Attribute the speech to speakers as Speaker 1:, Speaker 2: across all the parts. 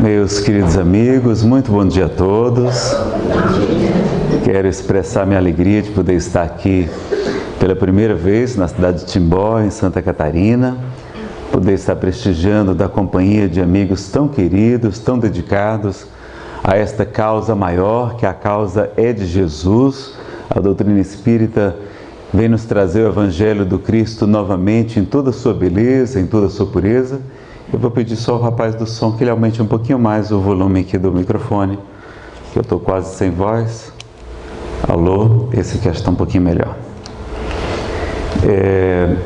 Speaker 1: Meus queridos amigos, muito bom dia a todos. Quero expressar minha alegria de poder estar aqui pela primeira vez na cidade de Timbó, em Santa Catarina, poder estar prestigiando da companhia de amigos tão queridos, tão dedicados a esta causa maior, que a causa é de Jesus. A doutrina espírita vem nos trazer o Evangelho do Cristo novamente em toda a sua beleza, em toda a sua pureza eu vou pedir só ao rapaz do som que ele aumente um pouquinho mais o volume aqui do microfone, que eu estou quase sem voz. Alô, esse aqui está um pouquinho melhor. É,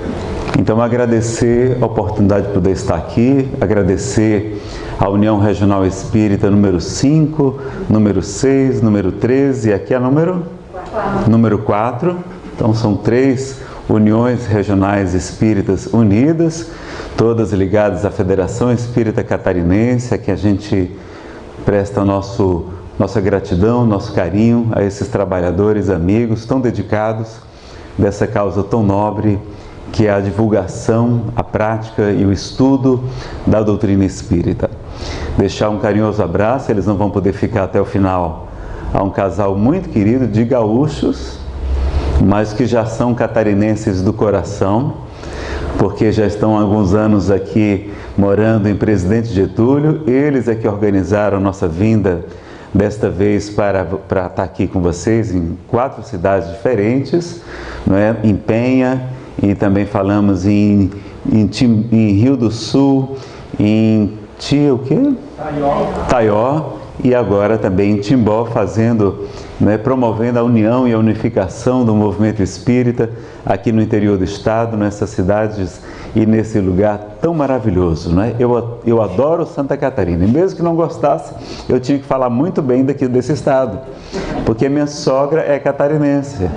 Speaker 1: então, agradecer a oportunidade de poder estar aqui, agradecer a União Regional Espírita número 5, número 6, número 13 e aqui é número? 4. Número 4. Então, são três uniões regionais espíritas unidas todas ligadas à Federação Espírita Catarinense, a que a gente presta nosso, nossa gratidão, nosso carinho a esses trabalhadores, amigos tão dedicados dessa causa tão nobre que é a divulgação, a prática e o estudo da doutrina espírita. Deixar um carinhoso abraço, eles não vão poder ficar até o final, a um casal muito querido de gaúchos, mas que já são catarinenses do coração porque já estão há alguns anos aqui morando em Presidente Getúlio. Eles é que organizaram nossa vinda desta vez para, para estar aqui com vocês em quatro cidades diferentes, não é? em Penha, e também falamos em, em, em Rio do Sul, em Tia, o quê? Taió. Taió, e agora também em Timbó, fazendo né, promovendo a união e a unificação do movimento espírita aqui no interior do estado, nessas cidades e nesse lugar tão maravilhoso. Né? Eu, eu adoro Santa Catarina, e mesmo que não gostasse, eu tinha que falar muito bem daqui desse estado, porque minha sogra é catarinense.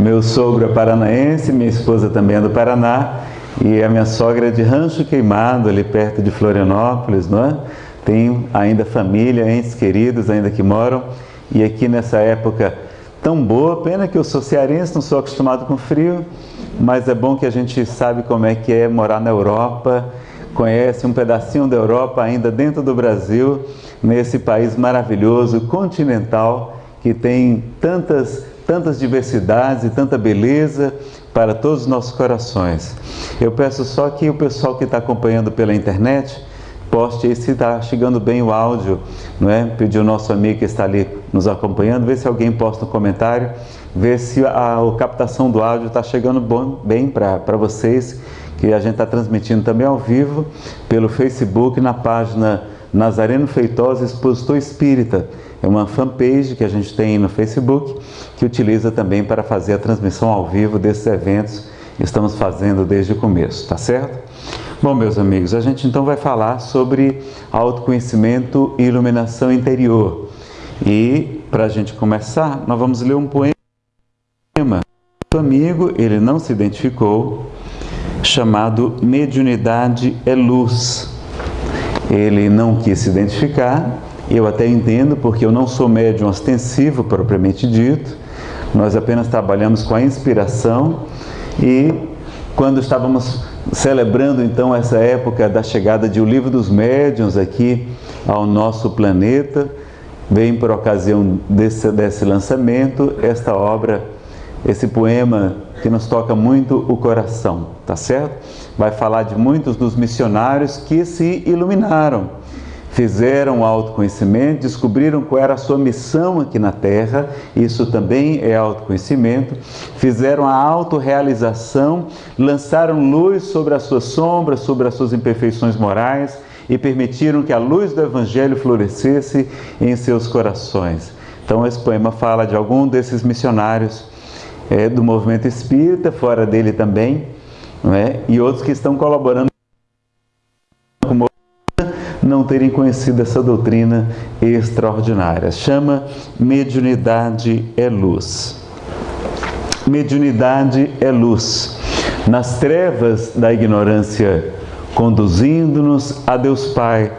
Speaker 1: Meu sogro é paranaense, minha esposa também é do Paraná, e a minha sogra é de Rancho Queimado, ali perto de Florianópolis, não é? Tenho ainda família, entes queridos ainda que moram. E aqui nessa época tão boa, pena que eu sou cearense, não sou acostumado com frio, mas é bom que a gente sabe como é que é morar na Europa, conhece um pedacinho da Europa ainda dentro do Brasil, nesse país maravilhoso, continental, que tem tantas, tantas diversidades e tanta beleza para todos os nossos corações. Eu peço só que o pessoal que está acompanhando pela internet poste aí se está chegando bem o áudio, não é? Pedir o nosso amigo que está ali nos acompanhando, ver se alguém posta um comentário, ver se a, a captação do áudio está chegando bom, bem para vocês, que a gente está transmitindo também ao vivo pelo Facebook na página Nazareno Feitosa Expositor Espírita. É uma fanpage que a gente tem no Facebook que utiliza também para fazer a transmissão ao vivo desses eventos que estamos fazendo desde o começo, tá certo? Bom, meus amigos, a gente então vai falar sobre autoconhecimento e iluminação interior. E para a gente começar, nós vamos ler um poema. O amigo, ele não se identificou, chamado Mediunidade é Luz. Ele não quis se identificar, eu até entendo, porque eu não sou médium ostensivo propriamente dito, nós apenas trabalhamos com a inspiração e quando estávamos celebrando então essa época da chegada de O Livro dos Médiuns aqui ao nosso planeta, vem por ocasião desse, desse lançamento esta obra, esse poema que nos toca muito o coração, tá certo? Vai falar de muitos dos missionários que se iluminaram fizeram autoconhecimento, descobriram qual era a sua missão aqui na Terra, isso também é autoconhecimento, fizeram a autorrealização, lançaram luz sobre as suas sombras, sobre as suas imperfeições morais e permitiram que a luz do Evangelho florescesse em seus corações. Então, esse poema fala de algum desses missionários é, do movimento espírita, fora dele também, é? e outros que estão colaborando não terem conhecido essa doutrina extraordinária. Chama Mediunidade é Luz. Mediunidade é luz. Nas trevas da ignorância, conduzindo-nos a Deus Pai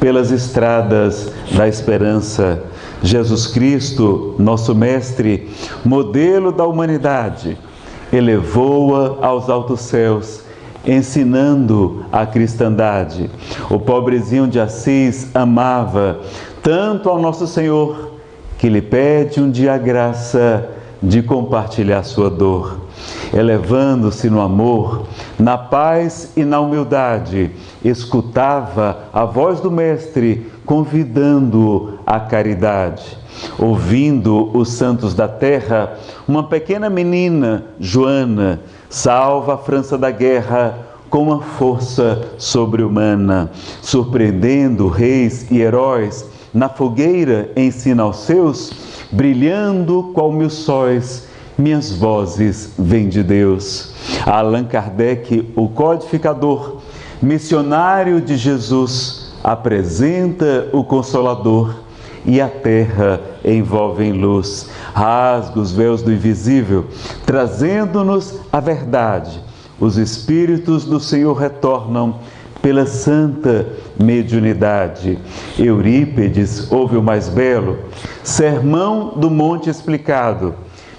Speaker 1: pelas estradas da esperança. Jesus Cristo, nosso Mestre, modelo da humanidade, elevou-a aos altos céus ensinando a cristandade. O pobrezinho de Assis amava tanto ao nosso Senhor que lhe pede um dia a graça de compartilhar sua dor, elevando-se no amor, na paz e na humildade, escutava a voz do Mestre convidando-o à caridade. Ouvindo os santos da terra, uma pequena menina, Joana, salva a França da guerra com uma força sobre-humana, surpreendendo reis e heróis. Na fogueira ensina aos seus, brilhando qual mil sóis, minhas vozes vêm de Deus. Allan Kardec, o codificador, missionário de Jesus, apresenta o Consolador e a terra envolve em luz, rasga os véus do invisível, trazendo-nos a verdade. Os Espíritos do Senhor retornam pela santa mediunidade. Eurípedes ouve o mais belo, Sermão do Monte explicado,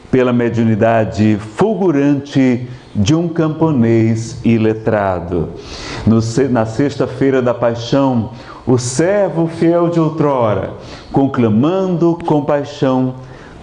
Speaker 1: pela mediunidade fulgurante de um camponês iletrado. No, na sexta-feira da paixão, o servo fiel de outrora, conclamando compaixão,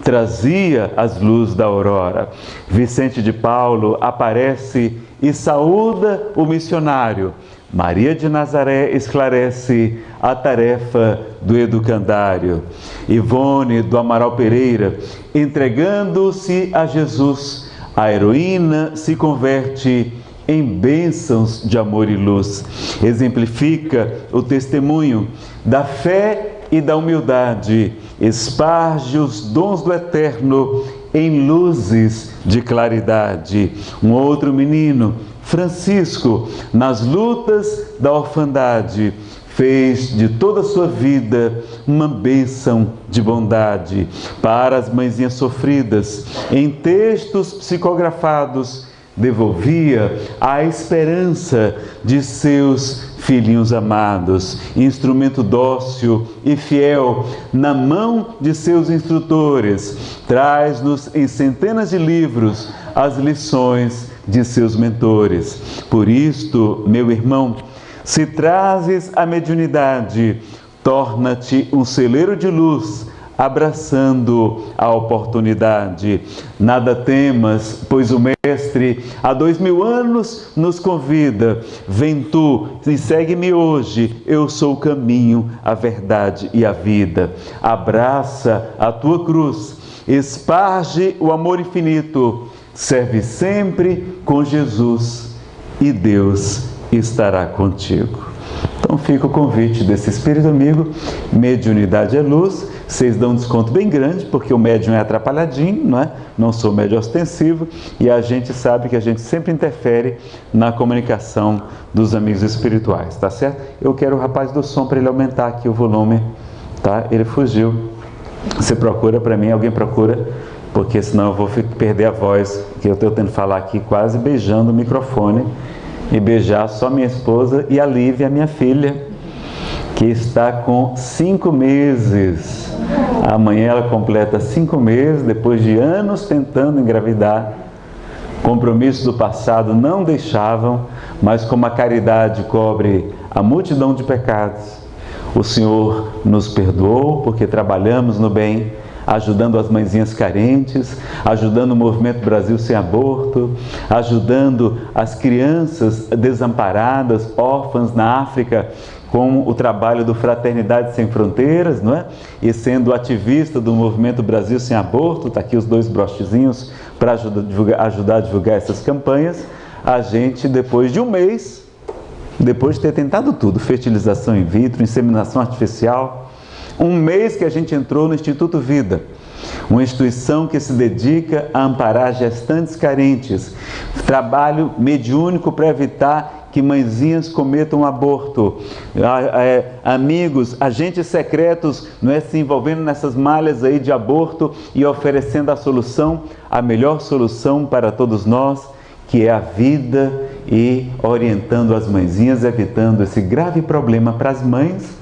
Speaker 1: trazia as luzes da aurora. Vicente de Paulo aparece e saúda o missionário. Maria de Nazaré esclarece a tarefa do educandário. Ivone do Amaral Pereira, entregando-se a Jesus, a heroína se converte em bênçãos de amor e luz. Exemplifica o testemunho da fé e da humildade, esparge os dons do eterno em luzes de claridade. Um outro menino, Francisco, nas lutas da orfandade, fez de toda a sua vida uma bênção de bondade para as mãezinhas sofridas. Em textos psicografados, devolvia a esperança de seus filhinhos amados, instrumento dócil e fiel na mão de seus instrutores, traz-nos em centenas de livros as lições de seus mentores. Por isto, meu irmão, se trazes a mediunidade, torna-te um celeiro de luz abraçando a oportunidade. Nada temas, pois o Mestre há dois mil anos nos convida. Vem tu e segue-me hoje. Eu sou o caminho, a verdade e a vida. Abraça a tua cruz, esparge o amor infinito. Serve sempre com Jesus e Deus estará contigo. Então fica o convite desse Espírito amigo, mediunidade é luz, vocês dão um desconto bem grande, porque o médium é atrapalhadinho, não é? Não sou médium ostensivo, e a gente sabe que a gente sempre interfere na comunicação dos amigos espirituais, tá certo? Eu quero o rapaz do som para ele aumentar aqui o volume, tá? Ele fugiu. Você procura para mim, alguém procura, porque senão eu vou perder a voz, que eu estou tentando falar aqui quase beijando o microfone e beijar só minha esposa e a Lívia, minha filha, que está com cinco meses. Amanhã ela completa cinco meses, depois de anos tentando engravidar. Compromissos do passado não deixavam, mas como a caridade cobre a multidão de pecados, o Senhor nos perdoou porque trabalhamos no bem ajudando as mãezinhas carentes, ajudando o movimento Brasil Sem Aborto, ajudando as crianças desamparadas, órfãs na África, com o trabalho do Fraternidade Sem Fronteiras, não é? E sendo ativista do movimento Brasil Sem Aborto, está aqui os dois brochezinhos para ajudar, ajudar a divulgar essas campanhas. A gente, depois de um mês, depois de ter tentado tudo, fertilização in vitro, inseminação artificial, um mês que a gente entrou no Instituto Vida, uma instituição que se dedica a amparar gestantes carentes, trabalho mediúnico para evitar que mãezinhas cometam aborto, é, amigos, agentes secretos, não é se envolvendo nessas malhas aí de aborto e oferecendo a solução, a melhor solução para todos nós, que é a vida e orientando as mãezinhas, evitando esse grave problema para as mães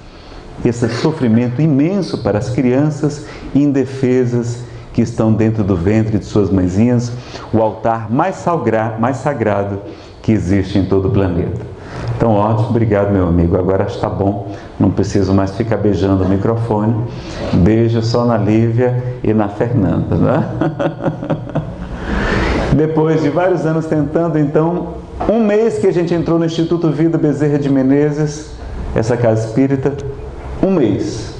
Speaker 1: esse sofrimento imenso para as crianças indefesas que estão dentro do ventre de suas mãezinhas, o altar mais, mais sagrado que existe em todo o planeta. Então, ótimo, obrigado, meu amigo. Agora está bom, não preciso mais ficar beijando o microfone. Beijo só na Lívia e na Fernanda, né? Depois de vários anos tentando, então, um mês que a gente entrou no Instituto Vida Bezerra de Menezes, essa casa espírita, um mês,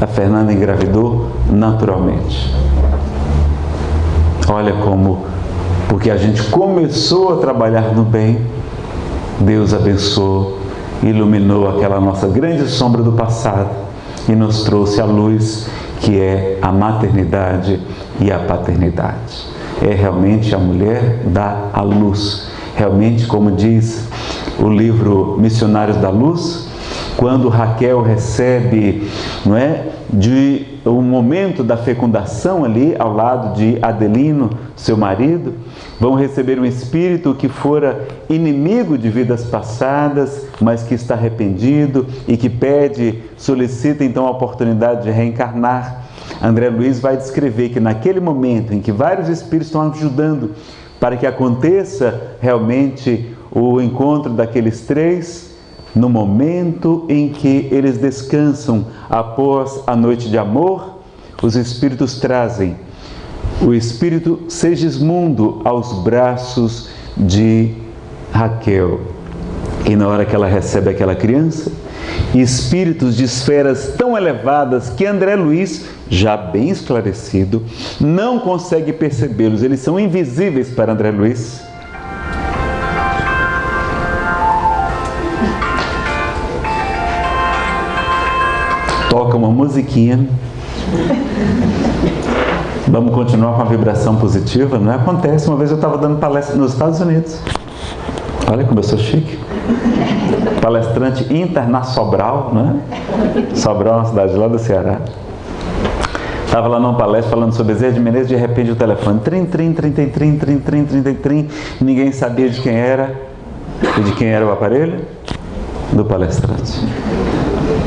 Speaker 1: a Fernanda engravidou naturalmente. Olha como, porque a gente começou a trabalhar no bem, Deus abençoou, iluminou aquela nossa grande sombra do passado e nos trouxe a luz que é a maternidade e a paternidade. É realmente a mulher dá a luz. Realmente, como diz o livro Missionários da Luz, quando Raquel recebe, não é, de um momento da fecundação ali ao lado de Adelino, seu marido, vão receber um espírito que fora inimigo de vidas passadas, mas que está arrependido e que pede, solicita então a oportunidade de reencarnar. André Luiz vai descrever que naquele momento em que vários espíritos estão ajudando para que aconteça realmente o encontro daqueles três, no momento em que eles descansam após a noite de amor, os espíritos trazem o espírito Segismundo aos braços de Raquel. E na hora que ela recebe aquela criança, espíritos de esferas tão elevadas que André Luiz, já bem esclarecido, não consegue percebê-los, eles são invisíveis para André Luiz toca uma musiquinha. Vamos continuar com a vibração positiva? Não é? acontece. Uma vez eu estava dando palestra nos Estados Unidos. Olha como eu sou chique. Palestrante internacional, né? Sobral é uma cidade lá do Ceará. Estava lá numa palestra falando sobre Zé de Menezes, de repente o telefone, trim, trim, trim, trim, trim, trim, trim, trim, trim, trim, ninguém sabia de quem era e de quem era o aparelho? Do palestrante.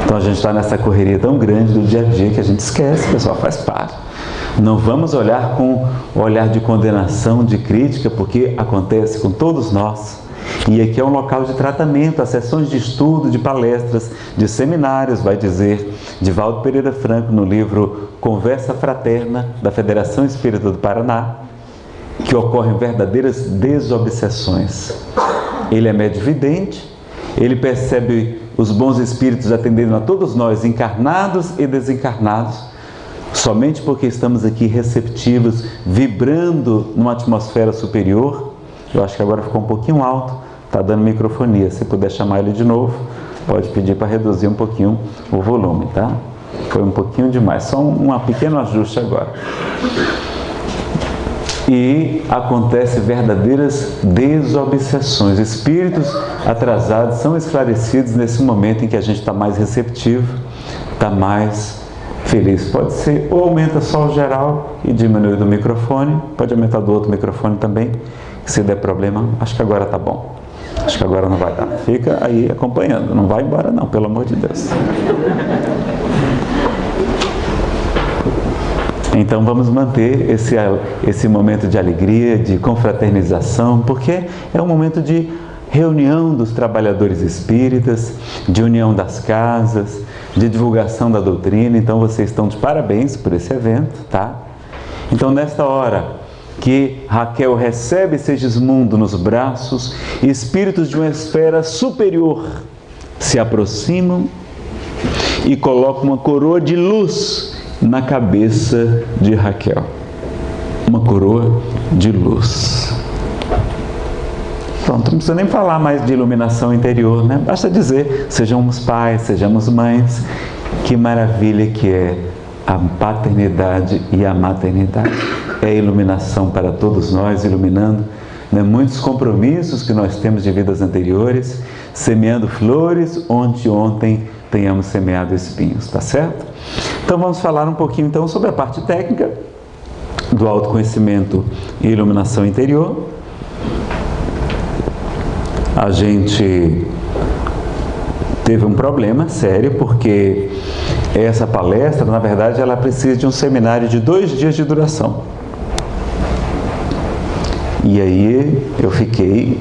Speaker 1: Então a gente está nessa correria tão grande do dia a dia que a gente esquece, pessoal, faz parte. Não vamos olhar com olhar de condenação, de crítica, porque acontece com todos nós. E aqui é um local de tratamento, as sessões de estudo, de palestras, de seminários, vai dizer Divaldo Pereira Franco no livro Conversa Fraterna da Federação Espírita do Paraná, que ocorrem verdadeiras desobsessões. Ele é médio vidente, ele percebe os bons espíritos atendendo a todos nós, encarnados e desencarnados, somente porque estamos aqui receptivos, vibrando numa atmosfera superior. Eu acho que agora ficou um pouquinho alto, está dando microfonia. Se puder chamar ele de novo, pode pedir para reduzir um pouquinho o volume, tá? Foi um pouquinho demais, só um, um pequeno ajuste agora e acontece verdadeiras desobsessões. Espíritos atrasados são esclarecidos nesse momento em que a gente está mais receptivo, está mais feliz. Pode ser ou aumenta só o geral e diminui do microfone, pode aumentar do outro microfone também, se der problema, acho que agora está bom. Acho que agora não vai dar. Fica aí acompanhando, não vai embora não, pelo amor de Deus. Então vamos manter esse, esse momento de alegria, de confraternização, porque é um momento de reunião dos trabalhadores espíritas, de união das casas, de divulgação da doutrina. Então vocês estão de parabéns por esse evento, tá? Então nesta hora que Raquel recebe Segismundo nos braços, espíritos de uma esfera superior se aproximam e colocam uma coroa de luz na cabeça de Raquel. Uma coroa de luz. Pronto, não precisa nem falar mais de iluminação interior, né? Basta dizer, sejamos pais, sejamos mães. Que maravilha que é a paternidade e a maternidade. É iluminação para todos nós, iluminando né, muitos compromissos que nós temos de vidas anteriores, semeando flores onde ontem tenhamos semeado espinhos, tá certo? Então vamos falar um pouquinho então sobre a parte técnica do autoconhecimento e iluminação interior. A gente teve um problema sério porque essa palestra, na verdade, ela precisa de um seminário de dois dias de duração. E aí eu fiquei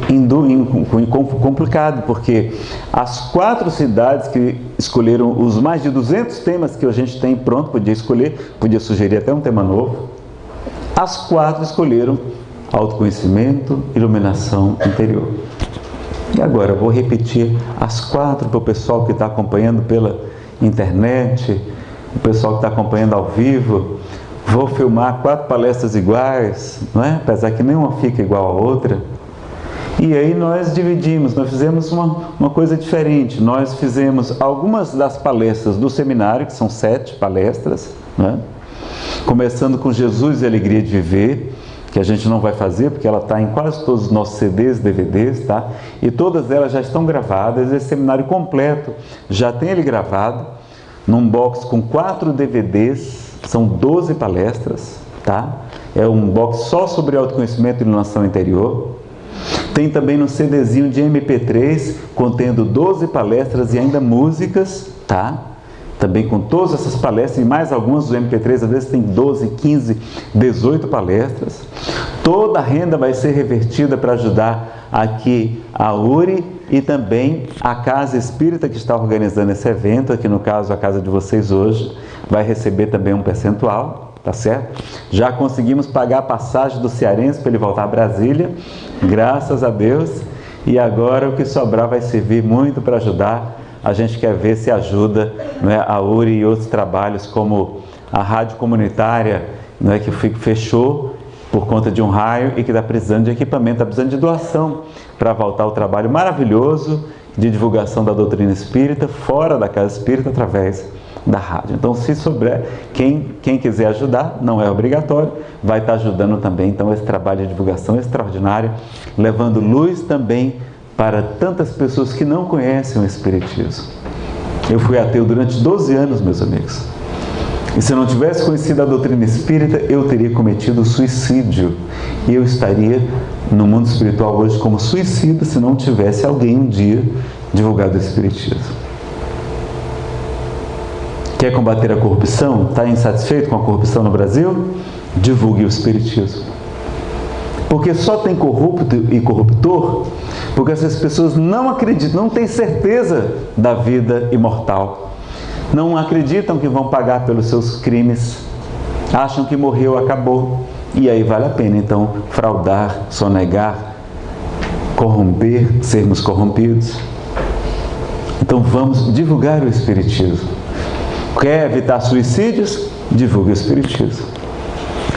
Speaker 1: complicado, porque as quatro cidades que escolheram os mais de 200 temas que a gente tem pronto, podia escolher, podia sugerir até um tema novo, as quatro escolheram autoconhecimento, iluminação interior. E agora eu vou repetir as quatro para o pessoal que está acompanhando pela internet, o pessoal que está acompanhando ao vivo. Vou filmar quatro palestras iguais, não é? apesar que nenhuma fica igual a outra. E aí nós dividimos, nós fizemos uma, uma coisa diferente. Nós fizemos algumas das palestras do seminário, que são sete palestras, né? começando com Jesus e a Alegria de Viver, que a gente não vai fazer, porque ela está em quase todos os nossos CDs, DVDs, tá? E todas elas já estão gravadas, esse seminário completo já tem ele gravado, num box com quatro DVDs, são 12 palestras, tá? É um box só sobre autoconhecimento e iluminação interior. Tem também no CDzinho de MP3, contendo 12 palestras e ainda músicas, tá? também com todas essas palestras e mais algumas do MP3, às vezes tem 12, 15, 18 palestras. Toda a renda vai ser revertida para ajudar aqui a URI e também a Casa Espírita que está organizando esse evento, aqui no caso a casa de vocês hoje, vai receber também um percentual, tá certo? Já conseguimos pagar a passagem do cearense para ele voltar a Brasília, graças a Deus, e agora o que sobrar vai servir muito para ajudar a gente quer ver se ajuda né, a URI e outros trabalhos, como a rádio comunitária né, que fechou por conta de um raio e que está precisando de equipamento, está precisando de doação para voltar ao trabalho maravilhoso de divulgação da doutrina espírita fora da casa espírita através da rádio. Então, se souber, quem, quem quiser ajudar, não é obrigatório, vai estar ajudando também. Então, esse trabalho de divulgação extraordinário, levando luz também para tantas pessoas que não conhecem o Espiritismo. Eu fui ateu durante 12 anos, meus amigos. E se eu não tivesse conhecido a doutrina espírita, eu teria cometido suicídio. E eu estaria no mundo espiritual hoje como suicida se não tivesse alguém um dia divulgado o Espiritismo. Quer combater a corrupção? Está insatisfeito com a corrupção no Brasil? Divulgue o Espiritismo. Porque só tem corrupto e corruptor porque essas pessoas não acreditam, não têm certeza da vida imortal. Não acreditam que vão pagar pelos seus crimes. Acham que morreu, acabou. E aí vale a pena então fraudar, sonegar, corromper, sermos corrompidos. Então vamos divulgar o Espiritismo. Quer evitar suicídios? Divulgue o Espiritismo.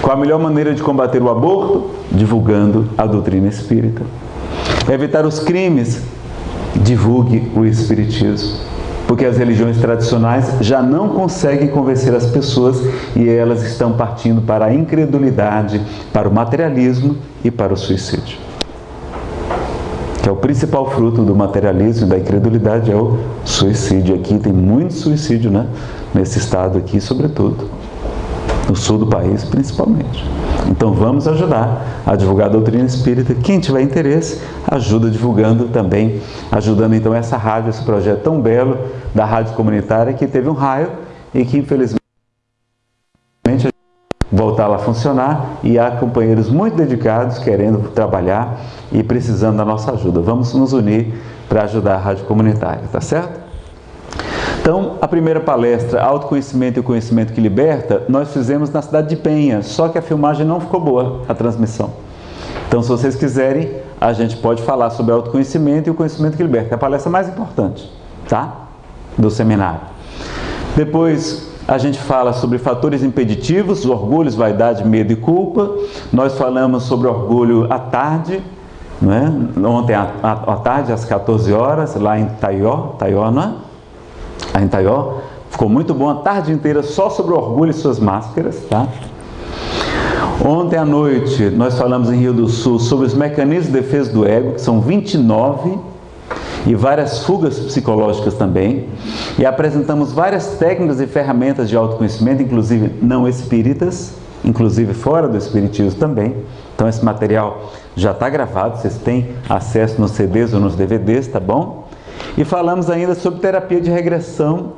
Speaker 1: Qual a melhor maneira de combater o aborto? Divulgando a doutrina espírita. Evitar os crimes, divulgue o Espiritismo. Porque as religiões tradicionais já não conseguem convencer as pessoas e elas estão partindo para a incredulidade, para o materialismo e para o suicídio. Que é o principal fruto do materialismo e da incredulidade é o suicídio. Aqui tem muito suicídio, né? Nesse estado aqui, sobretudo. No sul do país, principalmente. Então vamos ajudar a divulgar a doutrina espírita. Quem tiver interesse, ajuda divulgando também, ajudando então essa rádio, esse projeto tão belo da rádio comunitária que teve um raio e que infelizmente voltar a funcionar e há companheiros muito dedicados querendo trabalhar e precisando da nossa ajuda. Vamos nos unir para ajudar a rádio comunitária, tá certo? Então, a primeira palestra, Autoconhecimento e o Conhecimento que Liberta, nós fizemos na cidade de Penha, só que a filmagem não ficou boa, a transmissão. Então, se vocês quiserem, a gente pode falar sobre autoconhecimento e o conhecimento que liberta, é a palestra mais importante, tá? Do seminário. Depois, a gente fala sobre fatores impeditivos, orgulhos, vaidade, medo e culpa. Nós falamos sobre orgulho à tarde, é? ontem à, à, à tarde, às 14 horas, lá em Taió, Taió, não é? A Intaió. Ficou muito bom a tarde inteira só sobre o orgulho e suas máscaras, tá? Ontem à noite nós falamos em Rio do Sul sobre os mecanismos de defesa do ego, que são 29 e várias fugas psicológicas também. E apresentamos várias técnicas e ferramentas de autoconhecimento, inclusive não espíritas, inclusive fora do espiritismo também. Então esse material já está gravado, vocês têm acesso nos CDs ou nos DVDs, tá bom? E falamos ainda sobre terapia de regressão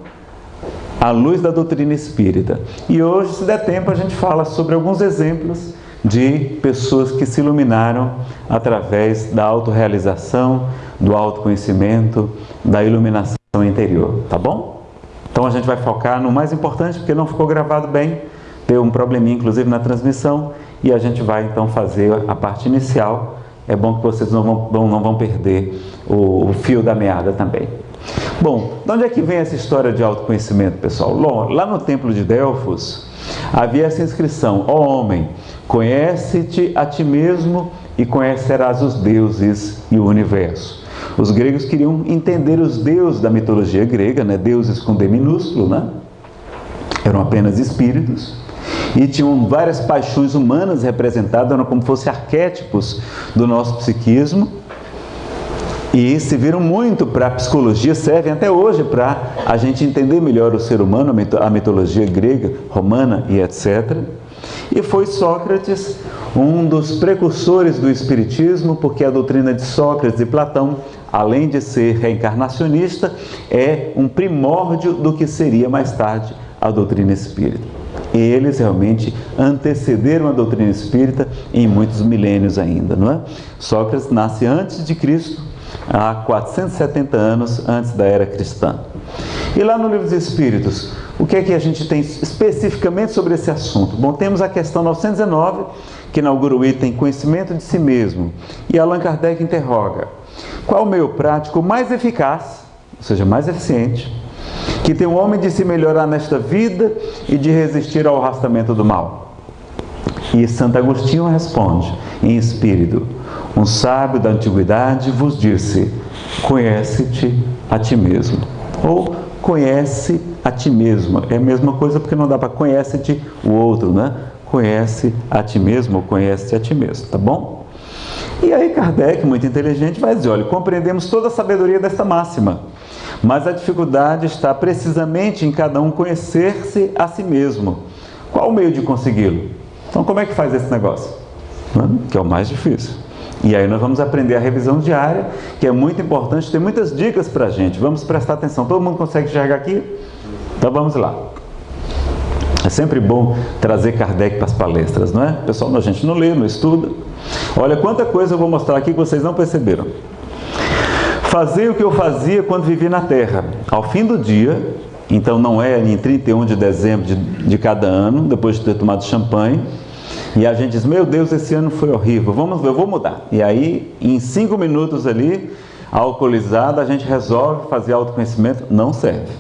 Speaker 1: à luz da doutrina espírita. E hoje, se der tempo, a gente fala sobre alguns exemplos de pessoas que se iluminaram através da autorrealização, do autoconhecimento, da iluminação interior, tá bom? Então a gente vai focar no mais importante, porque não ficou gravado bem, deu um probleminha inclusive na transmissão, e a gente vai então fazer a parte inicial. É bom que vocês não vão, não vão perder o, o fio da meada também. Bom, de onde é que vem essa história de autoconhecimento, pessoal? Lá no templo de Delfos, havia essa inscrição, ó oh, homem, conhece-te a ti mesmo e conhecerás os deuses e o universo. Os gregos queriam entender os deuses da mitologia grega, né? deuses com D minúsculo, né? eram apenas espíritos, e tinham várias paixões humanas representadas, como fossem arquétipos do nosso psiquismo, e serviram muito para a psicologia, servem até hoje para a gente entender melhor o ser humano, a mitologia grega, romana e etc. E foi Sócrates um dos precursores do Espiritismo, porque a doutrina de Sócrates e Platão, além de ser reencarnacionista, é um primórdio do que seria mais tarde a doutrina espírita. Eles realmente antecederam a doutrina espírita em muitos milênios ainda, não é? Sócrates nasce antes de Cristo, há 470 anos antes da era cristã. E lá no Livro dos Espíritos, o que é que a gente tem especificamente sobre esse assunto? Bom, temos a questão 919, que inaugura o item conhecimento de si mesmo. E Allan Kardec interroga, qual o meio prático mais eficaz, ou seja, mais eficiente, que tem o homem de se melhorar nesta vida e de resistir ao arrastamento do mal? E Santo Agostinho responde, em espírito, um sábio da antiguidade vos disse, conhece-te a ti mesmo. Ou conhece a ti mesmo. É a mesma coisa porque não dá para conhece-te o outro, né? Conhece a ti mesmo ou conhece a ti mesmo, tá bom? E aí Kardec, muito inteligente, vai dizer, olha, compreendemos toda a sabedoria desta máxima, mas a dificuldade está precisamente em cada um conhecer-se a si mesmo. Qual o meio de consegui-lo? Então como é que faz esse negócio? Que é o mais difícil. E aí nós vamos aprender a revisão diária, que é muito importante, tem muitas dicas para a gente. Vamos prestar atenção. Todo mundo consegue enxergar aqui? Então vamos lá. É sempre bom trazer Kardec para as palestras, não é? Pessoal, a gente não lê, não estuda. Olha quanta coisa eu vou mostrar aqui que vocês não perceberam. Fazer o que eu fazia quando vivi na Terra. Ao fim do dia, então não é em 31 de dezembro de, de cada ano, depois de ter tomado champanhe, e a gente diz, meu Deus, esse ano foi horrível, vamos, eu vou mudar. E aí, em cinco minutos ali, alcoolizado, a gente resolve fazer autoconhecimento, não serve.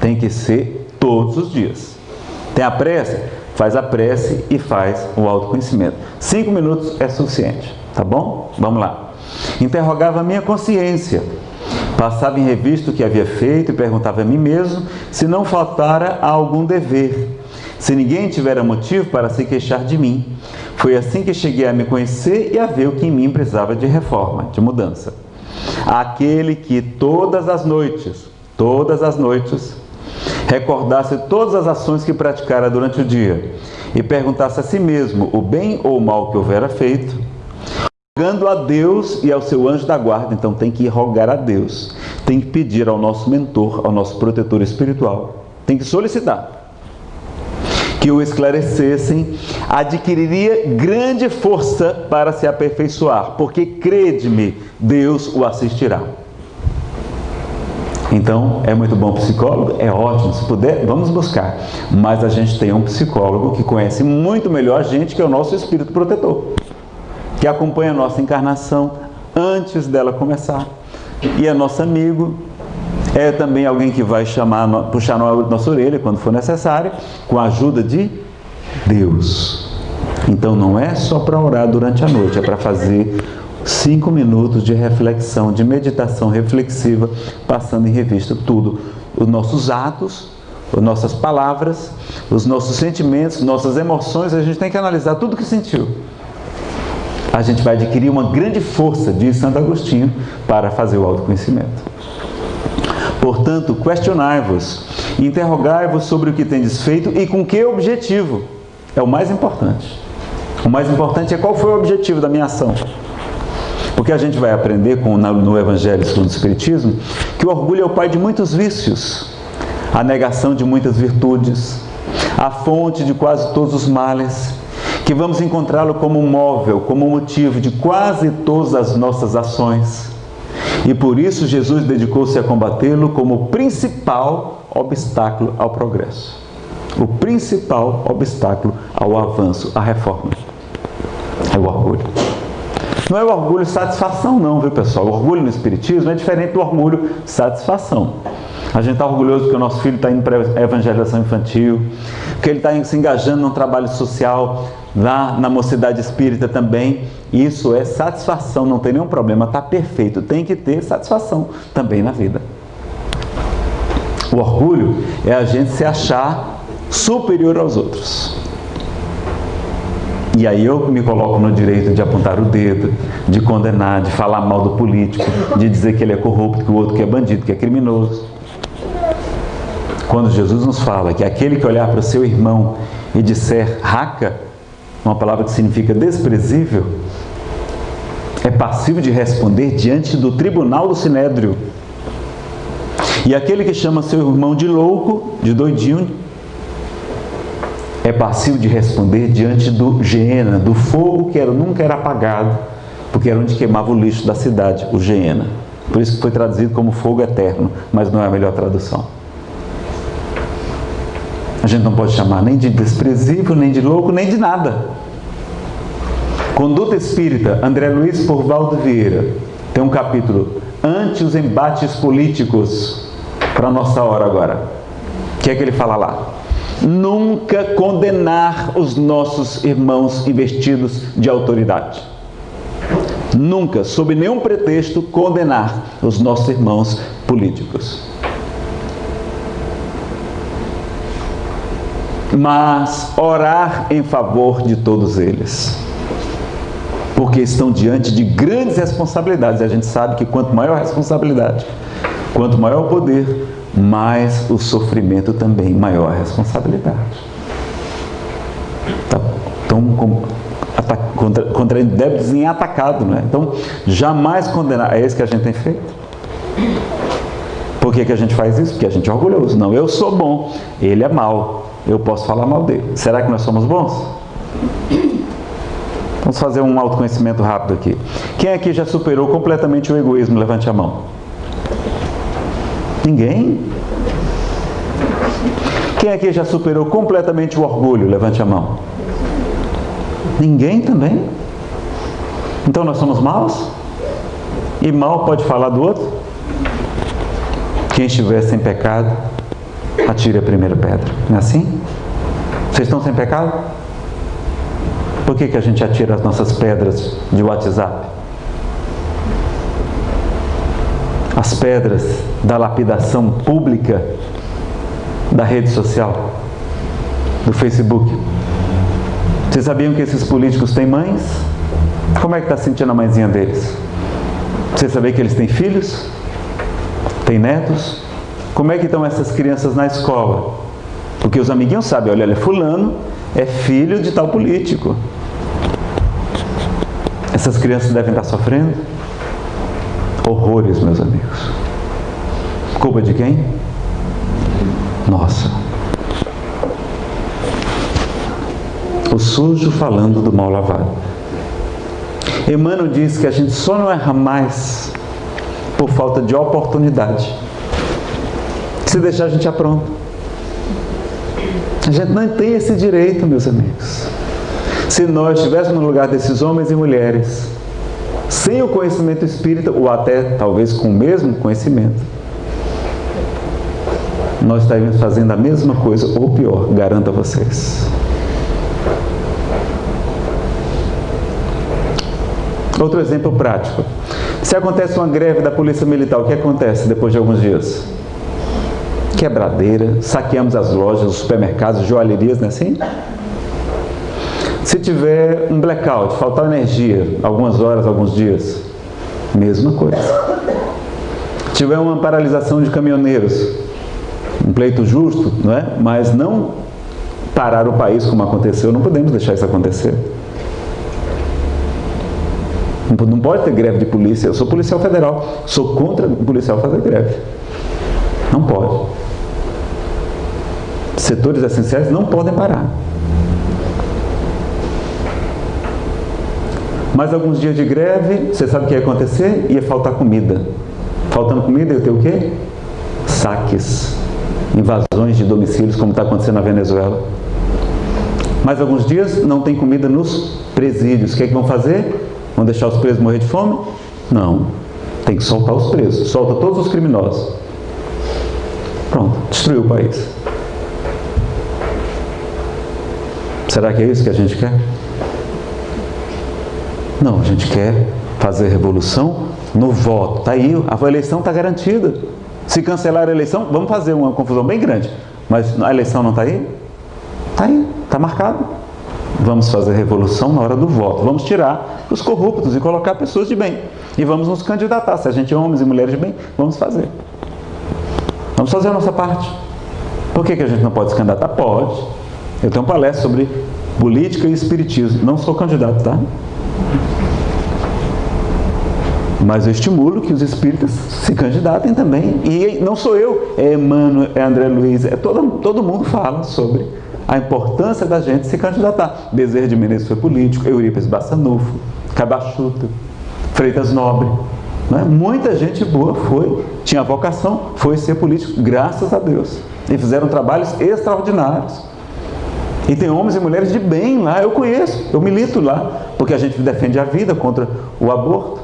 Speaker 1: Tem que ser todos os dias. Tem a prece? Faz a prece e faz o autoconhecimento. Cinco minutos é suficiente, tá bom? Vamos lá. Interrogava a minha consciência. Passava em revista o que havia feito e perguntava a mim mesmo se não faltara algum dever se ninguém tivera motivo para se queixar de mim. Foi assim que cheguei a me conhecer e a ver o que em mim precisava de reforma, de mudança. Aquele que todas as noites, todas as noites, recordasse todas as ações que praticara durante o dia e perguntasse a si mesmo o bem ou o mal que houvera feito, rogando a Deus e ao seu anjo da guarda, então tem que rogar a Deus, tem que pedir ao nosso mentor, ao nosso protetor espiritual, tem que solicitar que o esclarecessem, adquiriria grande força para se aperfeiçoar, porque crede-me, Deus o assistirá. Então, é muito bom psicólogo? É ótimo, se puder, vamos buscar. Mas a gente tem um psicólogo que conhece muito melhor a gente, que é o nosso espírito protetor, que acompanha a nossa encarnação antes dela começar. E é nosso amigo, é também alguém que vai chamar, puxar nossa orelha quando for necessário, com a ajuda de Deus. Então não é só para orar durante a noite, é para fazer cinco minutos de reflexão, de meditação reflexiva, passando em revista tudo, os nossos atos, as nossas palavras, os nossos sentimentos, nossas emoções, a gente tem que analisar tudo que sentiu. A gente vai adquirir uma grande força, diz Santo Agostinho, para fazer o autoconhecimento. Portanto, questionai-vos, interrogai-vos sobre o que tendes feito e com que objetivo. É o mais importante. O mais importante é qual foi o objetivo da minha ação. Porque a gente vai aprender com, no Evangelho segundo o Espiritismo que o orgulho é o pai de muitos vícios, a negação de muitas virtudes, a fonte de quase todos os males, que vamos encontrá-lo como móvel, como motivo de quase todas as nossas ações. E por isso Jesus dedicou-se a combatê-lo como o principal obstáculo ao progresso. O principal obstáculo ao avanço, à reforma. É o orgulho. Não é o orgulho satisfação não, viu pessoal? O orgulho no Espiritismo é diferente do orgulho satisfação. A gente está orgulhoso porque o nosso filho está indo para a evangelização infantil, que ele está se engajando num trabalho social lá na mocidade espírita também. Isso é satisfação, não tem nenhum problema, está perfeito. Tem que ter satisfação também na vida. O orgulho é a gente se achar superior aos outros. E aí eu me coloco no direito de apontar o dedo, de condenar, de falar mal do político, de dizer que ele é corrupto, que o outro que é bandido, que é criminoso. Quando Jesus nos fala que aquele que olhar para o seu irmão e disser raca, uma palavra que significa desprezível, é passivo de responder diante do tribunal do sinédrio. E aquele que chama seu irmão de louco, de doidinho, é passivo de responder diante do Geena, do fogo que era, nunca era apagado, porque era onde queimava o lixo da cidade, o Geena. Por isso que foi traduzido como fogo eterno, mas não é a melhor tradução. A gente não pode chamar nem de desprezível, nem de louco, nem de nada. Conduta Espírita, André Luiz Porvaldo Vieira, tem um capítulo Ante os embates políticos, para a nossa hora agora. O que é que ele fala lá? nunca condenar os nossos irmãos investidos de autoridade. Nunca, sob nenhum pretexto, condenar os nossos irmãos políticos. Mas orar em favor de todos eles. Porque estão diante de grandes responsabilidades. E a gente sabe que quanto maior a responsabilidade, quanto maior o poder, mais o sofrimento também, maior a responsabilidade. Tá, então, contra, contra débitos atacado, né? Então, jamais condenar. É isso que a gente tem feito. Por que, que a gente faz isso? Porque a gente é orgulhoso. Não, eu sou bom, ele é mau. Eu posso falar mal dele. Será que nós somos bons? Vamos fazer um autoconhecimento rápido aqui. Quem aqui já superou completamente o egoísmo? Levante a mão. Ninguém? Quem aqui já superou completamente o orgulho? Levante a mão. Ninguém também? Então nós somos maus? E mal pode falar do outro? Quem estiver sem pecado, atire a primeira pedra. Não é assim? Vocês estão sem pecado? Por que, que a gente atira as nossas pedras de WhatsApp? as pedras da lapidação pública da rede social, do Facebook. Vocês sabiam que esses políticos têm mães? Como é que está sentindo a mãezinha deles? Você sabia que eles têm filhos? Têm netos? Como é que estão essas crianças na escola? Porque os amiguinhos sabem, olha, olha, fulano é filho de tal político. Essas crianças devem estar sofrendo horrores, meus amigos. Culpa de quem? Nossa. O sujo falando do mal lavado. Emmanuel diz que a gente só não erra mais por falta de oportunidade. Se deixar a gente apronta. A gente não tem esse direito, meus amigos. Se nós estivéssemos no lugar desses homens e mulheres sem o conhecimento espírita, ou até talvez com o mesmo conhecimento, nós estaríamos fazendo a mesma coisa, ou pior, garanto a vocês. Outro exemplo prático. Se acontece uma greve da Polícia Militar, o que acontece depois de alguns dias? Quebradeira, saqueamos as lojas, os supermercados, joalherias, não é assim? Se tiver um blackout, faltar energia, algumas horas, alguns dias, mesma coisa. Se tiver uma paralisação de caminhoneiros, um pleito justo, não é? mas não parar o país como aconteceu, não podemos deixar isso acontecer. Não pode ter greve de polícia. Eu sou policial federal, sou contra o policial fazer greve. Não pode. Setores essenciais não podem parar. Mais alguns dias de greve, você sabe o que ia acontecer? Ia faltar comida. Faltando comida, ia ter o quê? Saques, invasões de domicílios, como está acontecendo na Venezuela. Mais alguns dias, não tem comida nos presídios. O que, é que vão fazer? Vão deixar os presos morrer de fome? Não. Tem que soltar os presos. Solta todos os criminosos. Pronto, destruiu o país. Será que é isso que a gente quer? Não, a gente quer fazer revolução no voto. Está aí, a eleição está garantida. Se cancelar a eleição, vamos fazer uma confusão bem grande. Mas a eleição não está aí? Está aí, está marcado. Vamos fazer revolução na hora do voto. Vamos tirar os corruptos e colocar pessoas de bem. E vamos nos candidatar. Se a gente é homens e mulheres de bem, vamos fazer. Vamos fazer a nossa parte. Por que, que a gente não pode se candidatar? Pode. Eu tenho uma palestra sobre política e espiritismo. Não sou candidato, tá? Mas eu estimulo que os espíritas se candidatem também. E não sou eu, é Emmanuel, é André Luiz, é todo, todo mundo fala sobre a importância da gente se candidatar. Bezerra de Menezes foi político, Eurípides Bassanufo, Cabachuta, Freitas Nobre. Né? Muita gente boa foi, tinha vocação, foi ser político, graças a Deus. E fizeram trabalhos extraordinários. E tem homens e mulheres de bem lá, eu conheço, eu milito lá, porque a gente defende a vida contra o aborto.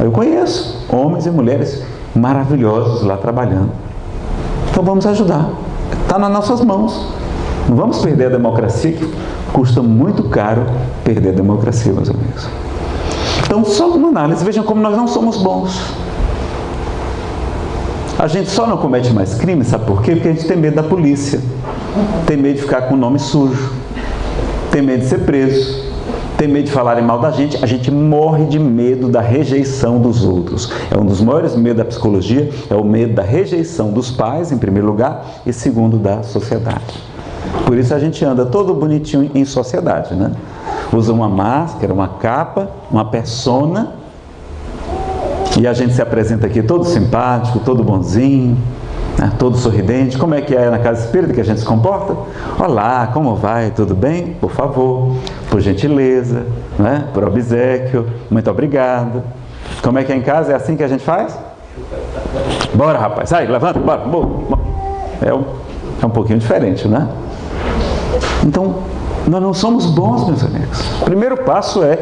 Speaker 1: Eu conheço homens e mulheres maravilhosos lá trabalhando. Então vamos ajudar. Está nas nossas mãos. Não vamos perder a democracia, que custa muito caro perder a democracia, meus amigos. Então, só uma análise, vejam como nós não somos bons. A gente só não comete mais crime, sabe por quê? Porque a gente tem medo da polícia tem medo de ficar com o nome sujo, tem medo de ser preso, tem medo de falarem mal da gente, a gente morre de medo da rejeição dos outros. É um dos maiores medos da psicologia, é o medo da rejeição dos pais, em primeiro lugar, e segundo, da sociedade. Por isso a gente anda todo bonitinho em sociedade, né? Usa uma máscara, uma capa, uma persona, e a gente se apresenta aqui todo simpático, todo bonzinho, né, todo sorridente. Como é que é na casa espírita que a gente se comporta? Olá, como vai? Tudo bem? Por favor, por gentileza, né? por obsequio, muito obrigado. Como é que é em casa? É assim que a gente faz? Bora, rapaz, sai, levanta, bora. É um, é um pouquinho diferente, né? Então, nós não somos bons, meus amigos. O primeiro passo é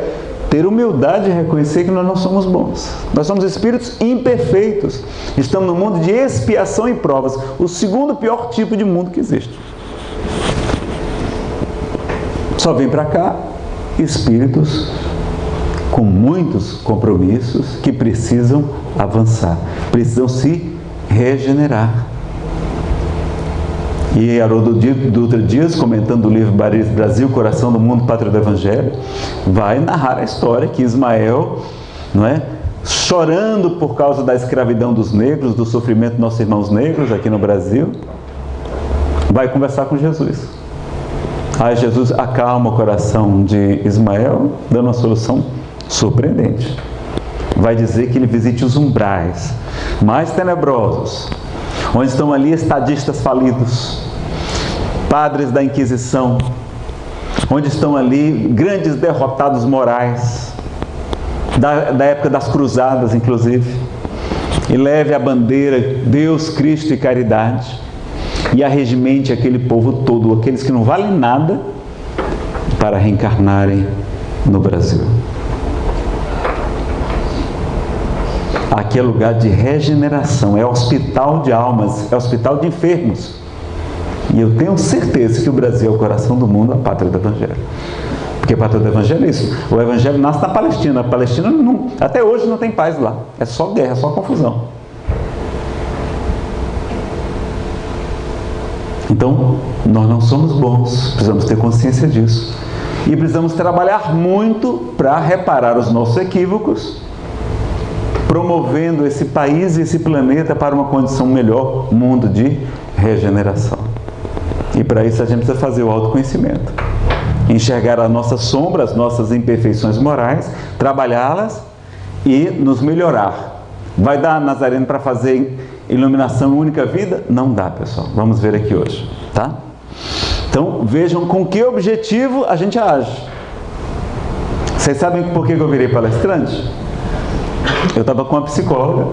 Speaker 1: ter humildade e reconhecer que nós não somos bons. Nós somos espíritos imperfeitos. Estamos no mundo de expiação e provas. O segundo pior tipo de mundo que existe. Só vem para cá espíritos com muitos compromissos que precisam avançar, precisam se regenerar. E Haroldo Dutra Dias, comentando o livro Brasil, Coração do Mundo, Pátria do Evangelho, vai narrar a história que Ismael, não é, chorando por causa da escravidão dos negros, do sofrimento dos nossos irmãos negros aqui no Brasil, vai conversar com Jesus. Aí Jesus acalma o coração de Ismael, dando uma solução surpreendente. Vai dizer que ele visite os umbrais mais tenebrosos, onde estão ali estadistas falidos, padres da Inquisição, onde estão ali grandes derrotados morais, da, da época das cruzadas, inclusive, e leve a bandeira Deus, Cristo e caridade, e arregimente aquele povo todo, aqueles que não valem nada, para reencarnarem no Brasil. Aqui é lugar de regeneração, é hospital de almas, é hospital de enfermos. E eu tenho certeza que o Brasil é o coração do mundo, a pátria do Evangelho. Porque a pátria do Evangelho é isso. O Evangelho nasce na Palestina. A Palestina não, até hoje não tem paz lá. É só guerra, é só confusão. Então, nós não somos bons, precisamos ter consciência disso. E precisamos trabalhar muito para reparar os nossos equívocos promovendo esse país e esse planeta para uma condição melhor, mundo de regeneração. E para isso a gente precisa fazer o autoconhecimento. Enxergar a nossa sombra, as nossas imperfeições morais, trabalhá-las e nos melhorar. Vai dar, Nazareno, para fazer iluminação única vida? Não dá, pessoal. Vamos ver aqui hoje, tá? Então, vejam com que objetivo a gente age. Vocês sabem por que eu virei palestrante? Eu estava com uma psicóloga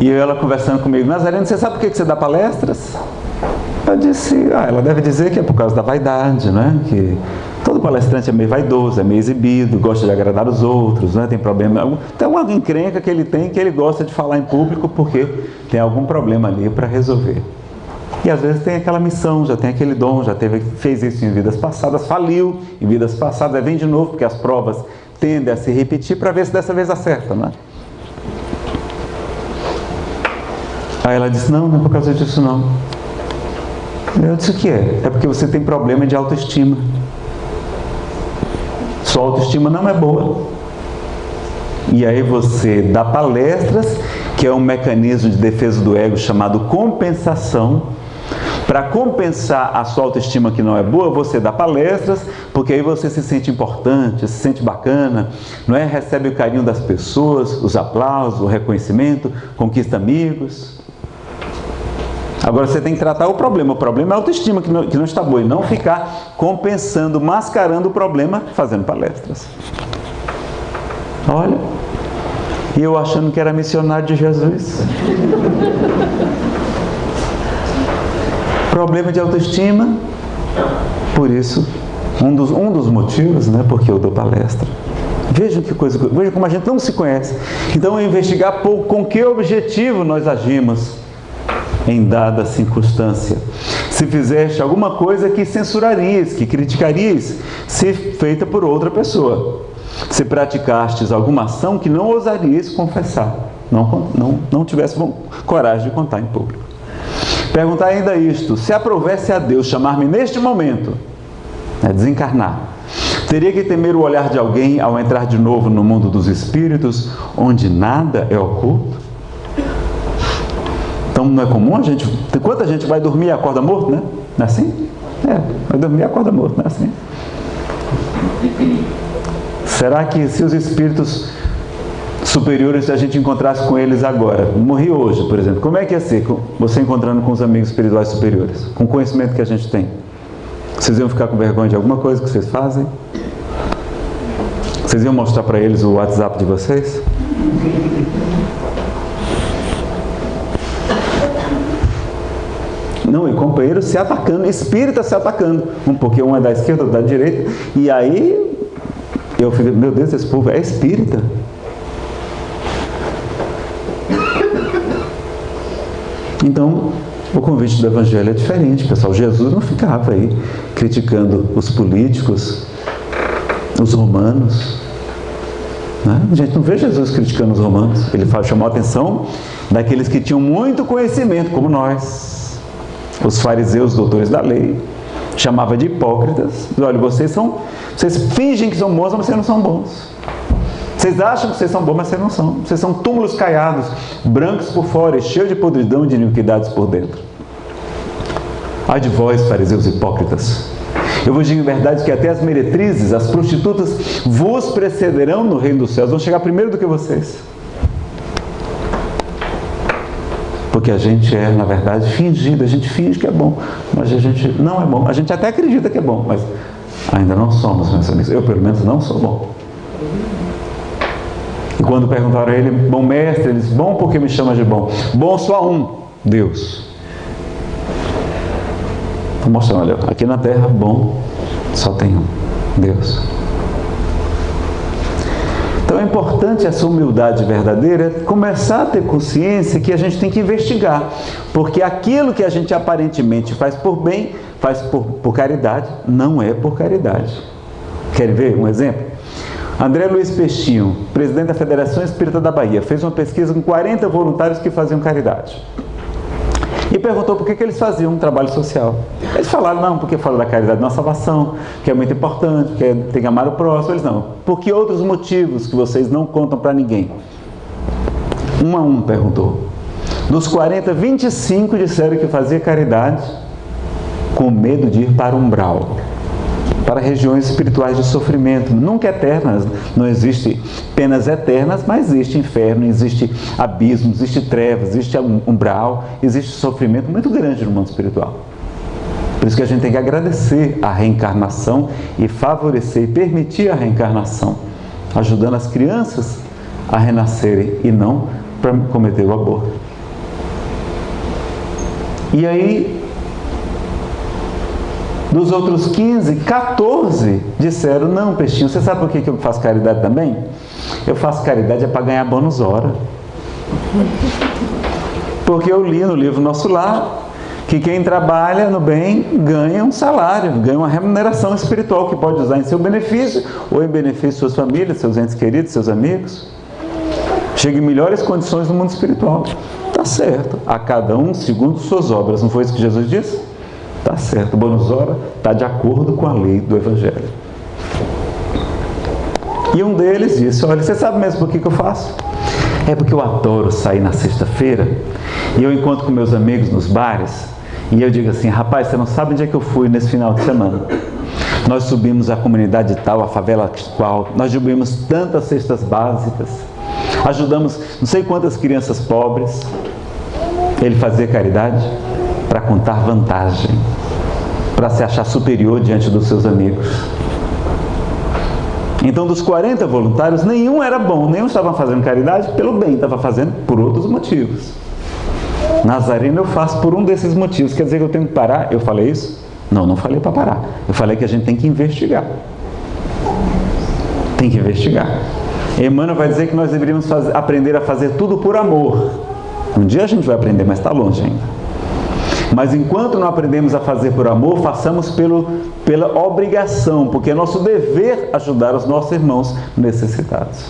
Speaker 1: e ela conversando comigo, Nazareno, você sabe por que você dá palestras? Eu disse, ah, ela deve dizer que é por causa da vaidade, né? Que todo palestrante é meio vaidoso, é meio exibido, gosta de agradar os outros, né? Tem problema. Tem uma encrenca que ele tem que ele gosta de falar em público porque tem algum problema ali para resolver. E às vezes tem aquela missão, já tem aquele dom, já teve, fez isso em vidas passadas, faliu em vidas passadas, vem de novo, porque as provas tendem a se repetir para ver se dessa vez acerta, né? Aí ela disse, não, não é por causa disso não. Eu disse, o que é? É porque você tem problema de autoestima. Sua autoestima não é boa. E aí você dá palestras, que é um mecanismo de defesa do ego chamado compensação, para compensar a sua autoestima que não é boa, você dá palestras, porque aí você se sente importante, se sente bacana, não é? Recebe o carinho das pessoas, os aplausos, o reconhecimento, conquista amigos. Agora você tem que tratar o problema. O problema é a autoestima que não, que não está boa e não ficar compensando, mascarando o problema fazendo palestras. Olha, e eu achando que era missionário de Jesus. Problema de autoestima, por isso, um dos, um dos motivos, né, porque eu dou palestra. Vejam que coisa, vejam como a gente não se conhece. Então, investigar com que objetivo nós agimos em dada circunstância. Se fizeste alguma coisa que censurarias, que criticarias, se feita por outra pessoa. Se praticastes alguma ação que não ousarias confessar, não, não, não tivesse coragem de contar em público. Perguntar ainda isto: se aprovesse a Deus chamar-me neste momento, né, desencarnar, teria que temer o olhar de alguém ao entrar de novo no mundo dos espíritos, onde nada é oculto? Então não é comum a gente. Quanta gente vai dormir e acorda morto, né? Não é assim? É, vai dormir e acorda morto, não é assim? Será que se os espíritos superiores, se a gente encontrasse com eles agora, morri hoje, por exemplo, como é que ia ser você encontrando com os amigos espirituais superiores, com o conhecimento que a gente tem? Vocês iam ficar com vergonha de alguma coisa que vocês fazem? Vocês iam mostrar para eles o WhatsApp de vocês? Não, e companheiro se atacando, espírita se atacando. Um porque um é da esquerda, outro da direita. E aí eu falei, meu Deus, esse povo é espírita. Então, o convite do Evangelho é diferente, pessoal. Jesus não ficava aí criticando os políticos, os romanos. Né? A gente não vê Jesus criticando os romanos. Ele chamou a atenção daqueles que tinham muito conhecimento, como nós, os fariseus, doutores da lei. Chamava de hipócritas. Olha, vocês são, vocês fingem que são bons, mas vocês não são bons. Vocês acham que vocês são bons, mas vocês não são. Vocês são túmulos caiados, brancos por fora e cheios de podridão e de iniquidades por dentro. Ai de vós, fariseus hipócritas! Eu vos digo em verdade que até as meretrizes, as prostitutas, vos precederão no reino dos céus. Vão chegar primeiro do que vocês. Porque a gente é, na verdade, fingido. A gente finge que é bom, mas a gente não é bom. A gente até acredita que é bom, mas ainda não somos, meus amigos. Eu, pelo menos, não sou bom. E quando perguntaram a ele, bom mestre, ele disse, bom porque me chama de bom? Bom só um, Deus. Estou mostrando, olha, aqui na terra, bom só tem um, Deus. Então é importante essa humildade verdadeira, começar a ter consciência que a gente tem que investigar, porque aquilo que a gente aparentemente faz por bem, faz por, por caridade, não é por caridade. Querem ver um exemplo? André Luiz Peixinho, presidente da Federação Espírita da Bahia, fez uma pesquisa com 40 voluntários que faziam caridade. E perguntou por que, que eles faziam um trabalho social. Eles falaram, não, porque fala da caridade na salvação, que é muito importante, que é, tem que amar o próximo. Eles não. Por que outros motivos que vocês não contam para ninguém? Um a um perguntou. Dos 40, 25 disseram que fazia caridade com medo de ir para o umbral para regiões espirituais de sofrimento, nunca eternas. Não existe penas eternas, mas existe inferno, existe abismo, existe trevas, existe umbral, existe sofrimento muito grande no mundo espiritual. Por isso que a gente tem que agradecer a reencarnação e favorecer e permitir a reencarnação, ajudando as crianças a renascerem e não para cometer o aborto. E aí, dos outros 15, 14 disseram: Não, Peixinho, você sabe por que eu faço caridade também? Eu faço caridade é para ganhar bônus hora. Porque eu li no livro Nosso Lar que quem trabalha no bem ganha um salário, ganha uma remuneração espiritual que pode usar em seu benefício ou em benefício de suas famílias, seus entes queridos, seus amigos. Chega em melhores condições no mundo espiritual. Tá certo. A cada um segundo suas obras. Não foi isso que Jesus disse? Tá certo. O bônus hora está de acordo com a lei do Evangelho. E um deles disse: Olha, você sabe mesmo por que, que eu faço? É porque eu adoro sair na sexta-feira e eu encontro com meus amigos nos bares e eu digo assim: Rapaz, você não sabe onde é que eu fui nesse final de semana? Nós subimos a comunidade tal, a favela qual, nós distribuímos tantas cestas básicas, ajudamos não sei quantas crianças pobres. Ele fazia caridade para contar vantagem, para se achar superior diante dos seus amigos. Então, dos 40 voluntários, nenhum era bom, nenhum estava fazendo caridade pelo bem, estava fazendo por outros motivos. Nazareno eu faço por um desses motivos. Quer dizer que eu tenho que parar? Eu falei isso? Não, não falei para parar. Eu falei que a gente tem que investigar. Tem que investigar. Emmanuel vai dizer que nós deveríamos fazer, aprender a fazer tudo por amor. Um dia a gente vai aprender, mas está longe ainda. Mas enquanto não aprendemos a fazer por amor, façamos pelo, pela obrigação, porque é nosso dever ajudar os nossos irmãos necessitados.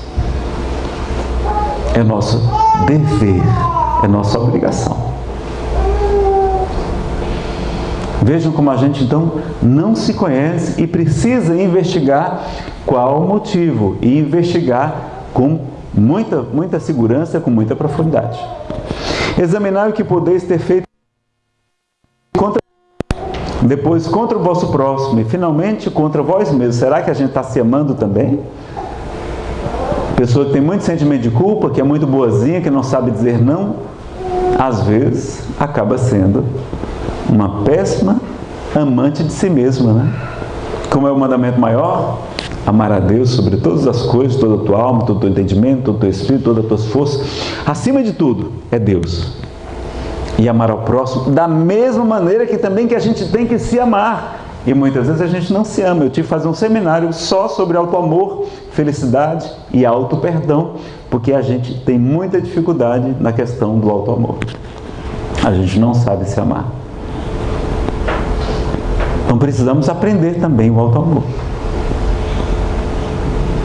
Speaker 1: É nosso dever, é nossa obrigação. Vejam como a gente então não se conhece e precisa investigar qual o motivo e investigar com muita, muita segurança, com muita profundidade. Examinar o que podeis ter feito contra depois contra o vosso próximo e finalmente contra vós mesmos. Será que a gente está se amando também? Pessoa que tem muito sentimento de culpa, que é muito boazinha, que não sabe dizer não, às vezes acaba sendo uma péssima amante de si mesma, né? Como é o mandamento maior? Amar a Deus sobre todas as coisas, toda a tua alma, todo o teu entendimento, todo o teu espírito, todas as tuas forças. Acima de tudo, é Deus. E amar ao próximo da mesma maneira que também que a gente tem que se amar. E muitas vezes a gente não se ama. Eu tive que fazer um seminário só sobre auto-amor, felicidade e auto-perdão, porque a gente tem muita dificuldade na questão do auto-amor. A gente não sabe se amar. Então precisamos aprender também o auto-amor.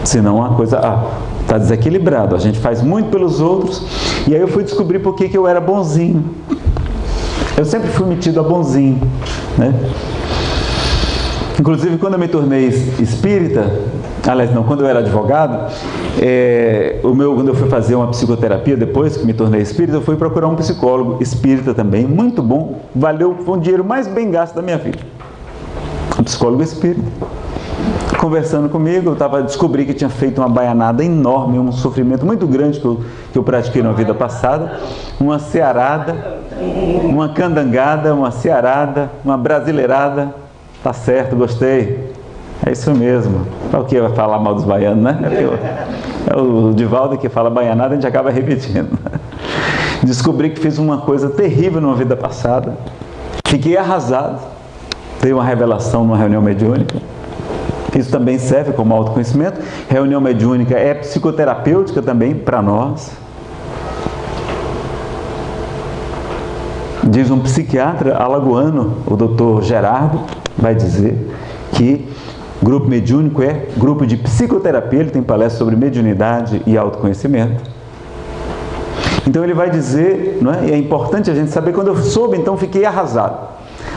Speaker 1: Senão a coisa está ah, desequilibrado. A gente faz muito pelos outros. E aí eu fui descobrir por que eu era bonzinho. Eu sempre fui metido a bonzinho. Né? Inclusive, quando eu me tornei espírita, aliás, não, quando eu era advogado, é, o meu, quando eu fui fazer uma psicoterapia, depois que me tornei espírita, eu fui procurar um psicólogo espírita também, muito bom, valeu, foi o dinheiro mais bem gasto da minha vida. Um psicólogo espírita. Conversando comigo, eu tava, descobri que tinha feito uma baianada enorme, um sofrimento muito grande que eu, que eu pratiquei na vida passada, uma cearada, uma candangada, uma cearada, uma brasileirada, Tá certo, gostei. É isso mesmo. Para o que vai falar mal dos baianos, né? É o Divaldo que fala baianada, a gente acaba repetindo. Descobri que fiz uma coisa terrível numa vida passada. Fiquei arrasado. Dei uma revelação numa reunião mediúnica. Isso também serve como autoconhecimento. Reunião mediúnica é psicoterapêutica também para nós. Diz um psiquiatra alagoano, o doutor Gerardo, vai dizer que grupo mediúnico é grupo de psicoterapia, ele tem palestra sobre mediunidade e autoconhecimento. Então ele vai dizer, não é? e é importante a gente saber, quando eu soube, então fiquei arrasado.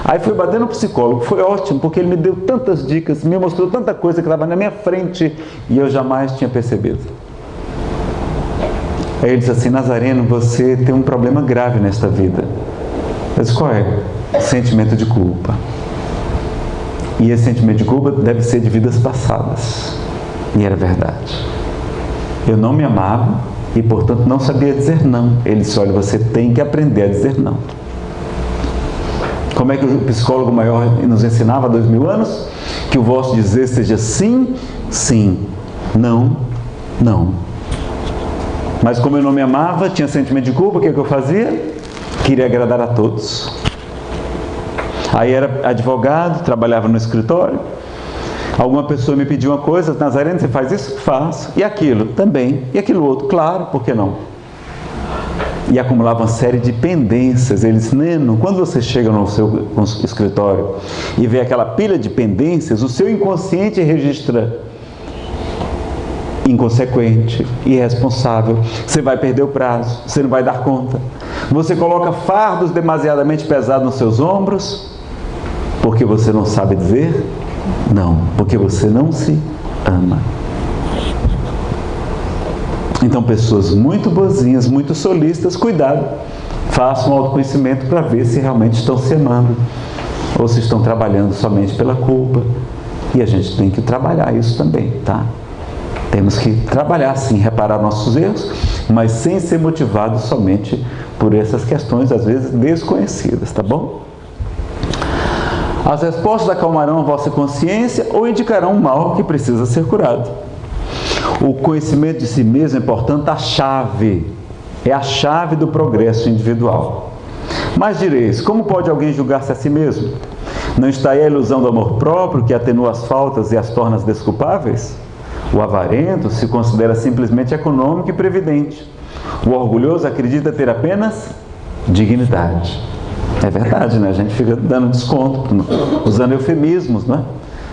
Speaker 1: Aí fui bater no psicólogo, foi ótimo, porque ele me deu tantas dicas, me mostrou tanta coisa que estava na minha frente e eu jamais tinha percebido. Aí ele disse assim, Nazareno, você tem um problema grave nesta vida. Disse, qual é? Sentimento de culpa. E esse sentimento de culpa deve ser de vidas passadas. E era verdade. Eu não me amava e, portanto, não sabia dizer não. Ele disse: Olha, você tem que aprender a dizer não. Como é que o psicólogo maior nos ensinava há dois mil anos? Que o vosso dizer seja sim, sim, não, não. Mas como eu não me amava, tinha sentimento de culpa, o que, é que eu fazia? Queria agradar a todos. Aí era advogado, trabalhava no escritório. Alguma pessoa me pediu uma coisa, Nazareno, você faz isso? Faço. E aquilo? Também. E aquilo outro? Claro, por que não? E acumulava uma série de pendências. Eles, Neno, quando você chega no seu escritório e vê aquela pilha de pendências, o seu inconsciente registra inconsequente, irresponsável, você vai perder o prazo, você não vai dar conta. Você coloca fardos demasiadamente pesados nos seus ombros, porque você não sabe dizer não, porque você não se ama. Então, pessoas muito boazinhas, muito solistas, cuidado, façam um autoconhecimento para ver se realmente estão se amando ou se estão trabalhando somente pela culpa. E a gente tem que trabalhar isso também, tá? Temos que trabalhar sim, reparar nossos erros, mas sem ser motivados somente por essas questões, às vezes desconhecidas, tá bom? As respostas acalmarão a vossa consciência ou indicarão um mal que precisa ser curado. O conhecimento de si mesmo é, portanto, a chave, é a chave do progresso individual. Mas direis, como pode alguém julgar-se a si mesmo? Não está aí a ilusão do amor próprio que atenua as faltas e as torna desculpáveis? O avarento se considera simplesmente econômico e previdente. O orgulhoso acredita ter apenas dignidade. É verdade, né? A gente fica dando desconto, usando eufemismos, não é?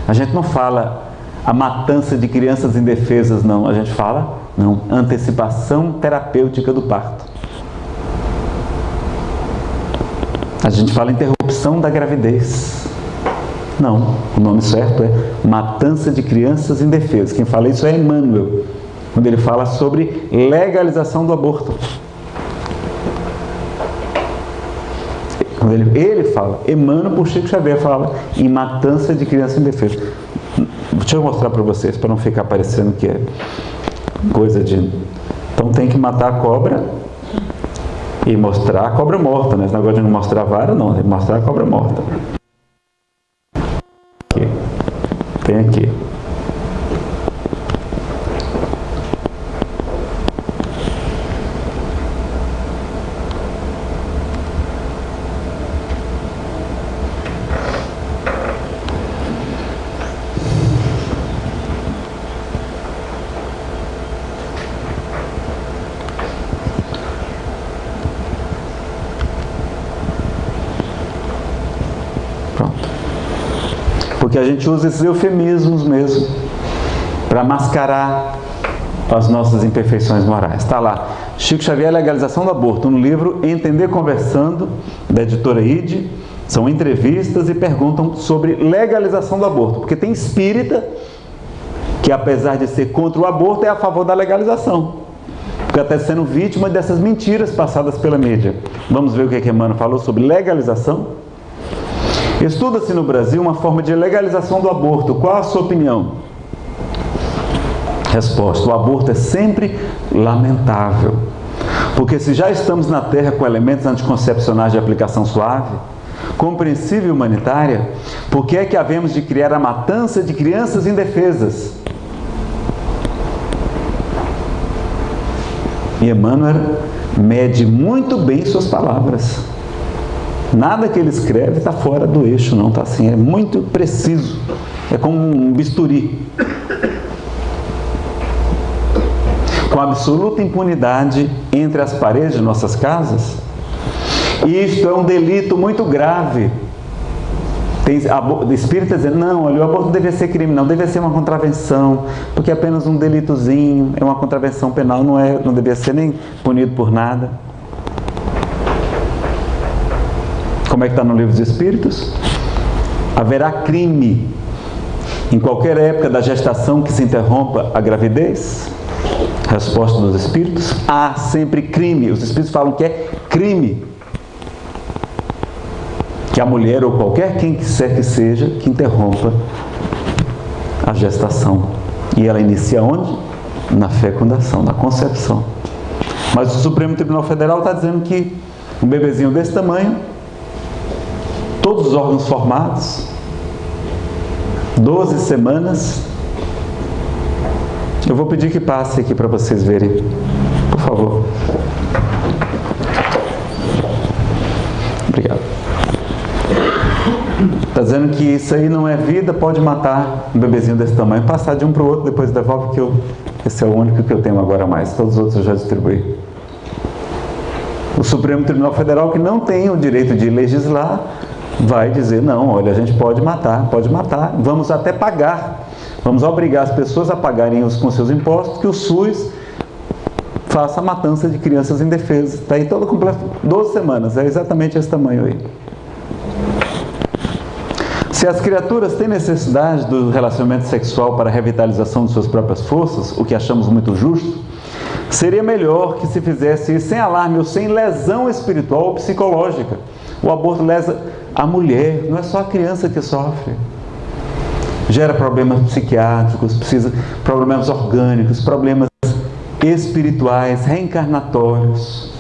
Speaker 1: A gente não fala a matança de crianças indefesas, não. A gente fala, não, antecipação terapêutica do parto. A gente fala interrupção da gravidez. Não, o nome certo é matança de crianças indefesas. Quem fala isso é Emmanuel, quando ele fala sobre legalização do aborto. Quando ele, ele fala, Emmanuel por Chico Xavier fala em matança de crianças indefesas. Deixa eu mostrar para vocês, para não ficar parecendo que é coisa de... Então tem que matar a cobra e mostrar a cobra morta, né? Esse negócio de não mostrar a vara, não, tem que mostrar a cobra morta. Tem aqui. Porque a gente usa esses eufemismos mesmo para mascarar as nossas imperfeições morais. Está lá, Chico Xavier, Legalização do Aborto, no livro Entender Conversando, da editora ID. São entrevistas e perguntam sobre legalização do aborto. Porque tem espírita que, apesar de ser contra o aborto, é a favor da legalização. Porque até sendo vítima dessas mentiras passadas pela mídia. Vamos ver o que, é que Emmanuel falou sobre legalização? Estuda-se no Brasil uma forma de legalização do aborto. Qual a sua opinião? Resposta: o aborto é sempre lamentável. Porque se já estamos na Terra com elementos anticoncepcionais de aplicação suave, compreensível e humanitária, por que é que havemos de criar a matança de crianças indefesas? E Emmanuel mede muito bem suas palavras. Nada que ele escreve está fora do eixo, não está assim, é muito preciso. É como um bisturi. Com absoluta impunidade entre as paredes de nossas casas. E isto é um delito muito grave. Tem espírita dizendo, não, olha, o aborto deve ser crime, não, deve ser uma contravenção, porque é apenas um delitozinho, é uma contravenção penal, não, é, não deve ser nem punido por nada. Como é que está no livro dos Espíritos? Haverá crime em qualquer época da gestação que se interrompa a gravidez? Resposta dos Espíritos: há sempre crime. Os Espíritos falam que é crime. Que a mulher ou qualquer quem quiser que seja que interrompa a gestação. E ela inicia onde? Na fecundação, na concepção. Mas o Supremo Tribunal Federal está dizendo que um bebezinho desse tamanho todos os órgãos formados, 12 semanas. Eu vou pedir que passe aqui para vocês verem, por favor. Obrigado. Está dizendo que isso aí não é vida, pode matar um bebezinho desse tamanho. Passar de um para o outro, depois devolve que eu, esse é o único que eu tenho agora mais. Todos os outros eu já distribuí. O Supremo Tribunal Federal, que não tem o direito de legislar, vai dizer, não, olha, a gente pode matar, pode matar, vamos até pagar. Vamos obrigar as pessoas a pagarem os, com seus impostos que o SUS faça a matança de crianças indefesas. Está aí todo completo, 12 semanas, é exatamente esse tamanho aí. Se as criaturas têm necessidade do relacionamento sexual para a revitalização de suas próprias forças, o que achamos muito justo, seria melhor que se fizesse sem alarme ou sem lesão espiritual ou psicológica. O aborto lesa a mulher, não é só a criança que sofre. Gera problemas psiquiátricos, precisa problemas orgânicos, problemas espirituais, reencarnatórios.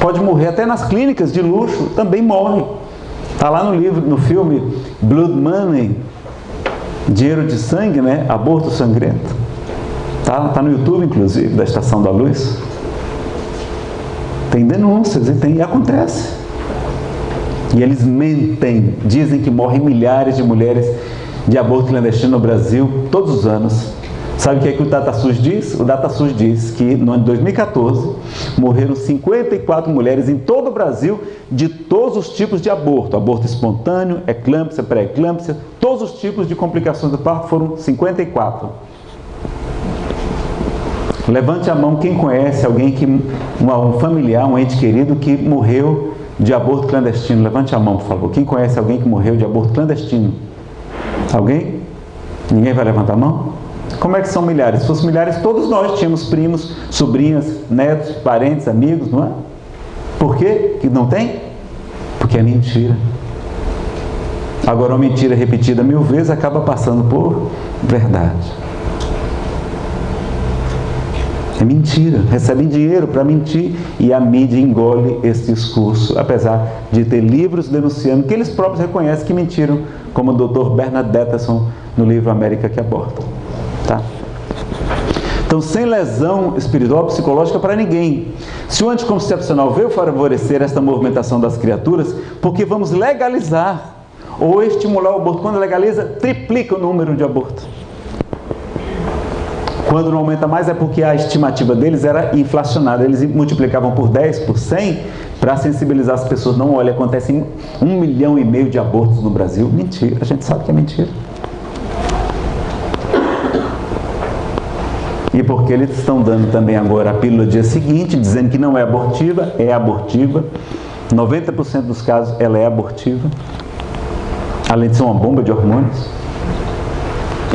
Speaker 1: Pode morrer até nas clínicas de luxo, também morre. Está lá no livro, no filme Blood Money, Dinheiro de Sangue, né? Aborto Sangrento. Tá, tá no YouTube, inclusive, da Estação da Luz. Tem denúncias e, tem, e acontece. E eles mentem, dizem que morrem milhares de mulheres de aborto clandestino no Brasil todos os anos. Sabe o que, é que o DataSUS diz? O DataSUS diz que no ano de 2014 morreram 54 mulheres em todo o Brasil de todos os tipos de aborto. Aborto espontâneo, eclâmpsia, pré-eclâmpsia, todos os tipos de complicações do parto foram 54. Levante a mão quem conhece alguém que um familiar, um ente querido que morreu de aborto clandestino. Levante a mão, por favor. Quem conhece alguém que morreu de aborto clandestino? Alguém? Ninguém vai levantar a mão? Como é que são milhares? Se fossem milhares, todos nós tínhamos primos, sobrinhas, netos, parentes, amigos, não é? Por quê que não tem? Porque é mentira. Agora, uma mentira repetida mil vezes acaba passando por verdade. É mentira. Recebem dinheiro para mentir e a mídia engole esse discurso, apesar de ter livros denunciando que eles próprios reconhecem que mentiram, como o Dr. Bernard Detterson no livro América que Aborta. Tá? Então, sem lesão espiritual psicológica para ninguém. Se o anticoncepcional veio favorecer esta movimentação das criaturas, porque vamos legalizar ou estimular o aborto. Quando legaliza, triplica o número de abortos. Quando não aumenta mais é porque a estimativa deles era inflacionada. Eles multiplicavam por 10, por 100, para sensibilizar as pessoas. Não, olha, acontecem um milhão e meio de abortos no Brasil. Mentira, a gente sabe que é mentira. E porque eles estão dando também agora a pílula dia seguinte, dizendo que não é abortiva, é abortiva. 90% dos casos ela é abortiva. Além de ser uma bomba de hormônios.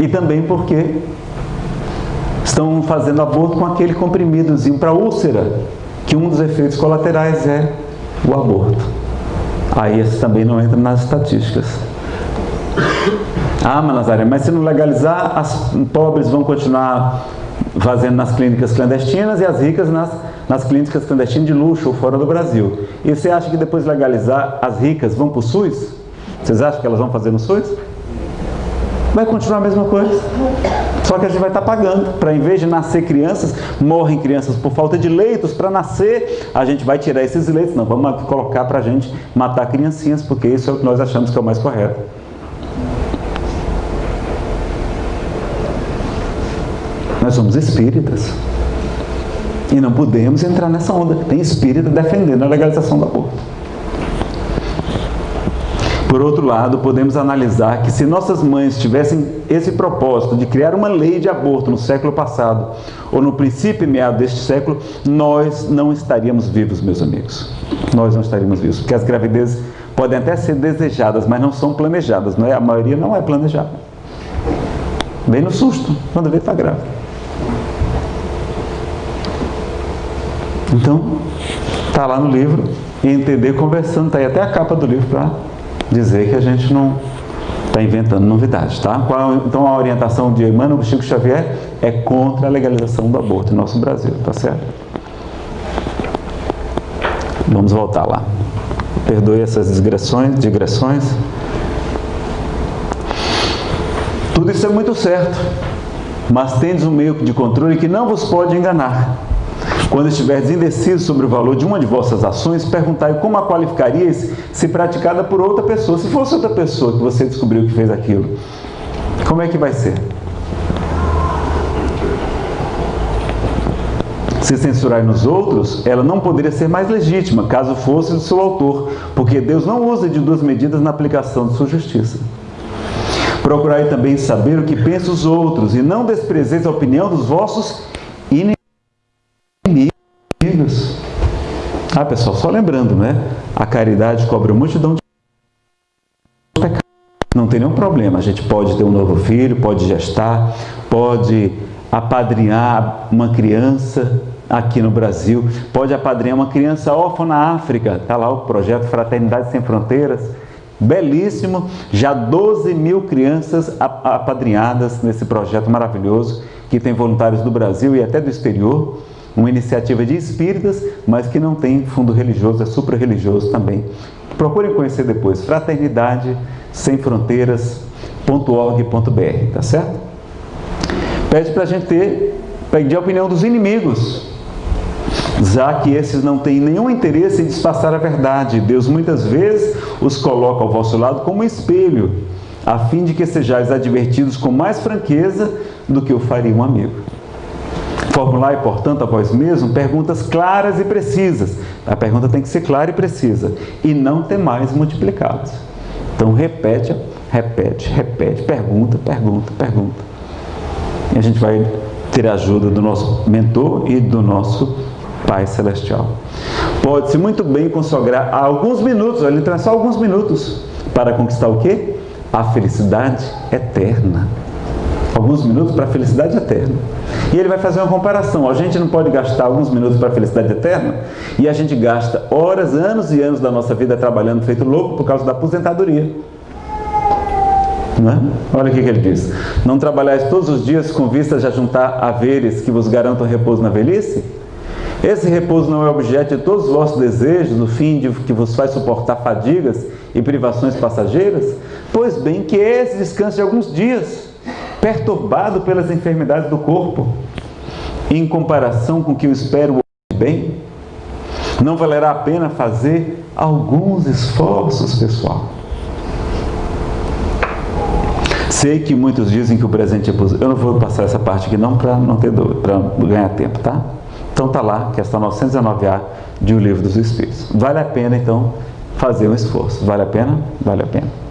Speaker 1: E também porque estão fazendo aborto com aquele comprimidozinho para úlcera, que um dos efeitos colaterais é o aborto. Aí esse também não entra nas estatísticas. Ah, Manazaré, mas se não legalizar, as pobres vão continuar fazendo nas clínicas clandestinas e as ricas nas, nas clínicas clandestinas de luxo ou fora do Brasil. E você acha que depois de legalizar, as ricas vão para o SUS? Vocês acham que elas vão fazer no SUS? Vai continuar a mesma coisa. Só que a gente vai estar pagando. Para em vez de nascer crianças, morrem crianças por falta de leitos. Para nascer, a gente vai tirar esses leitos. Não, vamos colocar para a gente matar criancinhas, porque isso é o que nós achamos que é o mais correto. Nós somos espíritas. E não podemos entrar nessa onda. Tem espírita defendendo a legalização do aborto. Por outro lado, podemos analisar que se nossas mães tivessem esse propósito de criar uma lei de aborto no século passado, ou no princípio e meado deste século, nós não estaríamos vivos, meus amigos. Nós não estaríamos vivos, porque as gravidezes podem até ser desejadas, mas não são planejadas, não é? A maioria não é planejada. Bem no susto, quando vê está grávida. Então, está lá no livro, e entender conversando, está aí até a capa do livro para dizer que a gente não está inventando novidades, tá? Então a orientação de Emmanuel Chico Xavier é contra a legalização do aborto no nosso Brasil, tá certo? Vamos voltar lá. Perdoe essas digressões, digressões. Tudo isso é muito certo, mas tendes um meio de controle que não vos pode enganar. Quando estiveres indeciso sobre o valor de uma de vossas ações, perguntai como a qualificarias se praticada por outra pessoa. Se fosse outra pessoa que você descobriu que fez aquilo, como é que vai ser? Se censurar nos outros, ela não poderia ser mais legítima, caso fosse do seu autor, porque Deus não usa de duas medidas na aplicação de sua justiça. Procurai também saber o que pensam os outros, e não desprezeis a opinião dos vossos Ah, pessoal, só lembrando, né? A caridade cobre uma multidão de pecados. Não tem nenhum problema. A gente pode ter um novo filho, pode gestar, pode apadrinhar uma criança aqui no Brasil, pode apadrinhar uma criança órfã na África. Está lá o projeto Fraternidade Sem Fronteiras belíssimo, já 12 mil crianças apadrinhadas nesse projeto maravilhoso, que tem voluntários do Brasil e até do exterior, uma iniciativa de espíritas, mas que não tem fundo religioso, é supra-religioso também. Procurem conhecer depois, fraternidade sem fronteiras.org.br, tá certo? Pede para a gente ter, pedir a opinião dos inimigos, já que esses não têm nenhum interesse em disfarçar a verdade. Deus muitas vezes os coloca ao vosso lado como espelho, a fim de que sejais advertidos com mais franqueza do que o faria um amigo. Formulai, portanto, a vós mesmo perguntas claras e precisas. A pergunta tem que ser clara e precisa. E não temais multiplicados. Então repete, repete, repete, pergunta, pergunta, pergunta. E a gente vai ter a ajuda do nosso mentor e do nosso Pai Celestial. Pode-se muito bem consagrar alguns minutos, ele traz só alguns minutos, para conquistar o quê? A felicidade eterna. Alguns minutos para a felicidade eterna. E ele vai fazer uma comparação. A gente não pode gastar alguns minutos para a felicidade eterna e a gente gasta horas, anos e anos da nossa vida trabalhando feito louco por causa da aposentadoria. É? Olha o que, ele diz. Não trabalhais todos os dias com vistas a juntar haveres que vos garantam repouso na velhice? Esse repouso não é objeto de todos os vossos desejos, no fim de que vos faz suportar fadigas e privações passageiras? Pois bem, que esse descanse de alguns dias, perturbado pelas enfermidades do corpo, em comparação com o que eu espero bem, não valerá a pena fazer alguns esforços, pessoal. Sei que muitos dizem que o presente é positivo. Eu não vou passar essa parte aqui não para não ter para ganhar tempo, tá? Então está lá, questão 919A de O Livro dos Espíritos. Vale a pena, então, fazer um esforço. Vale a pena? Vale a pena.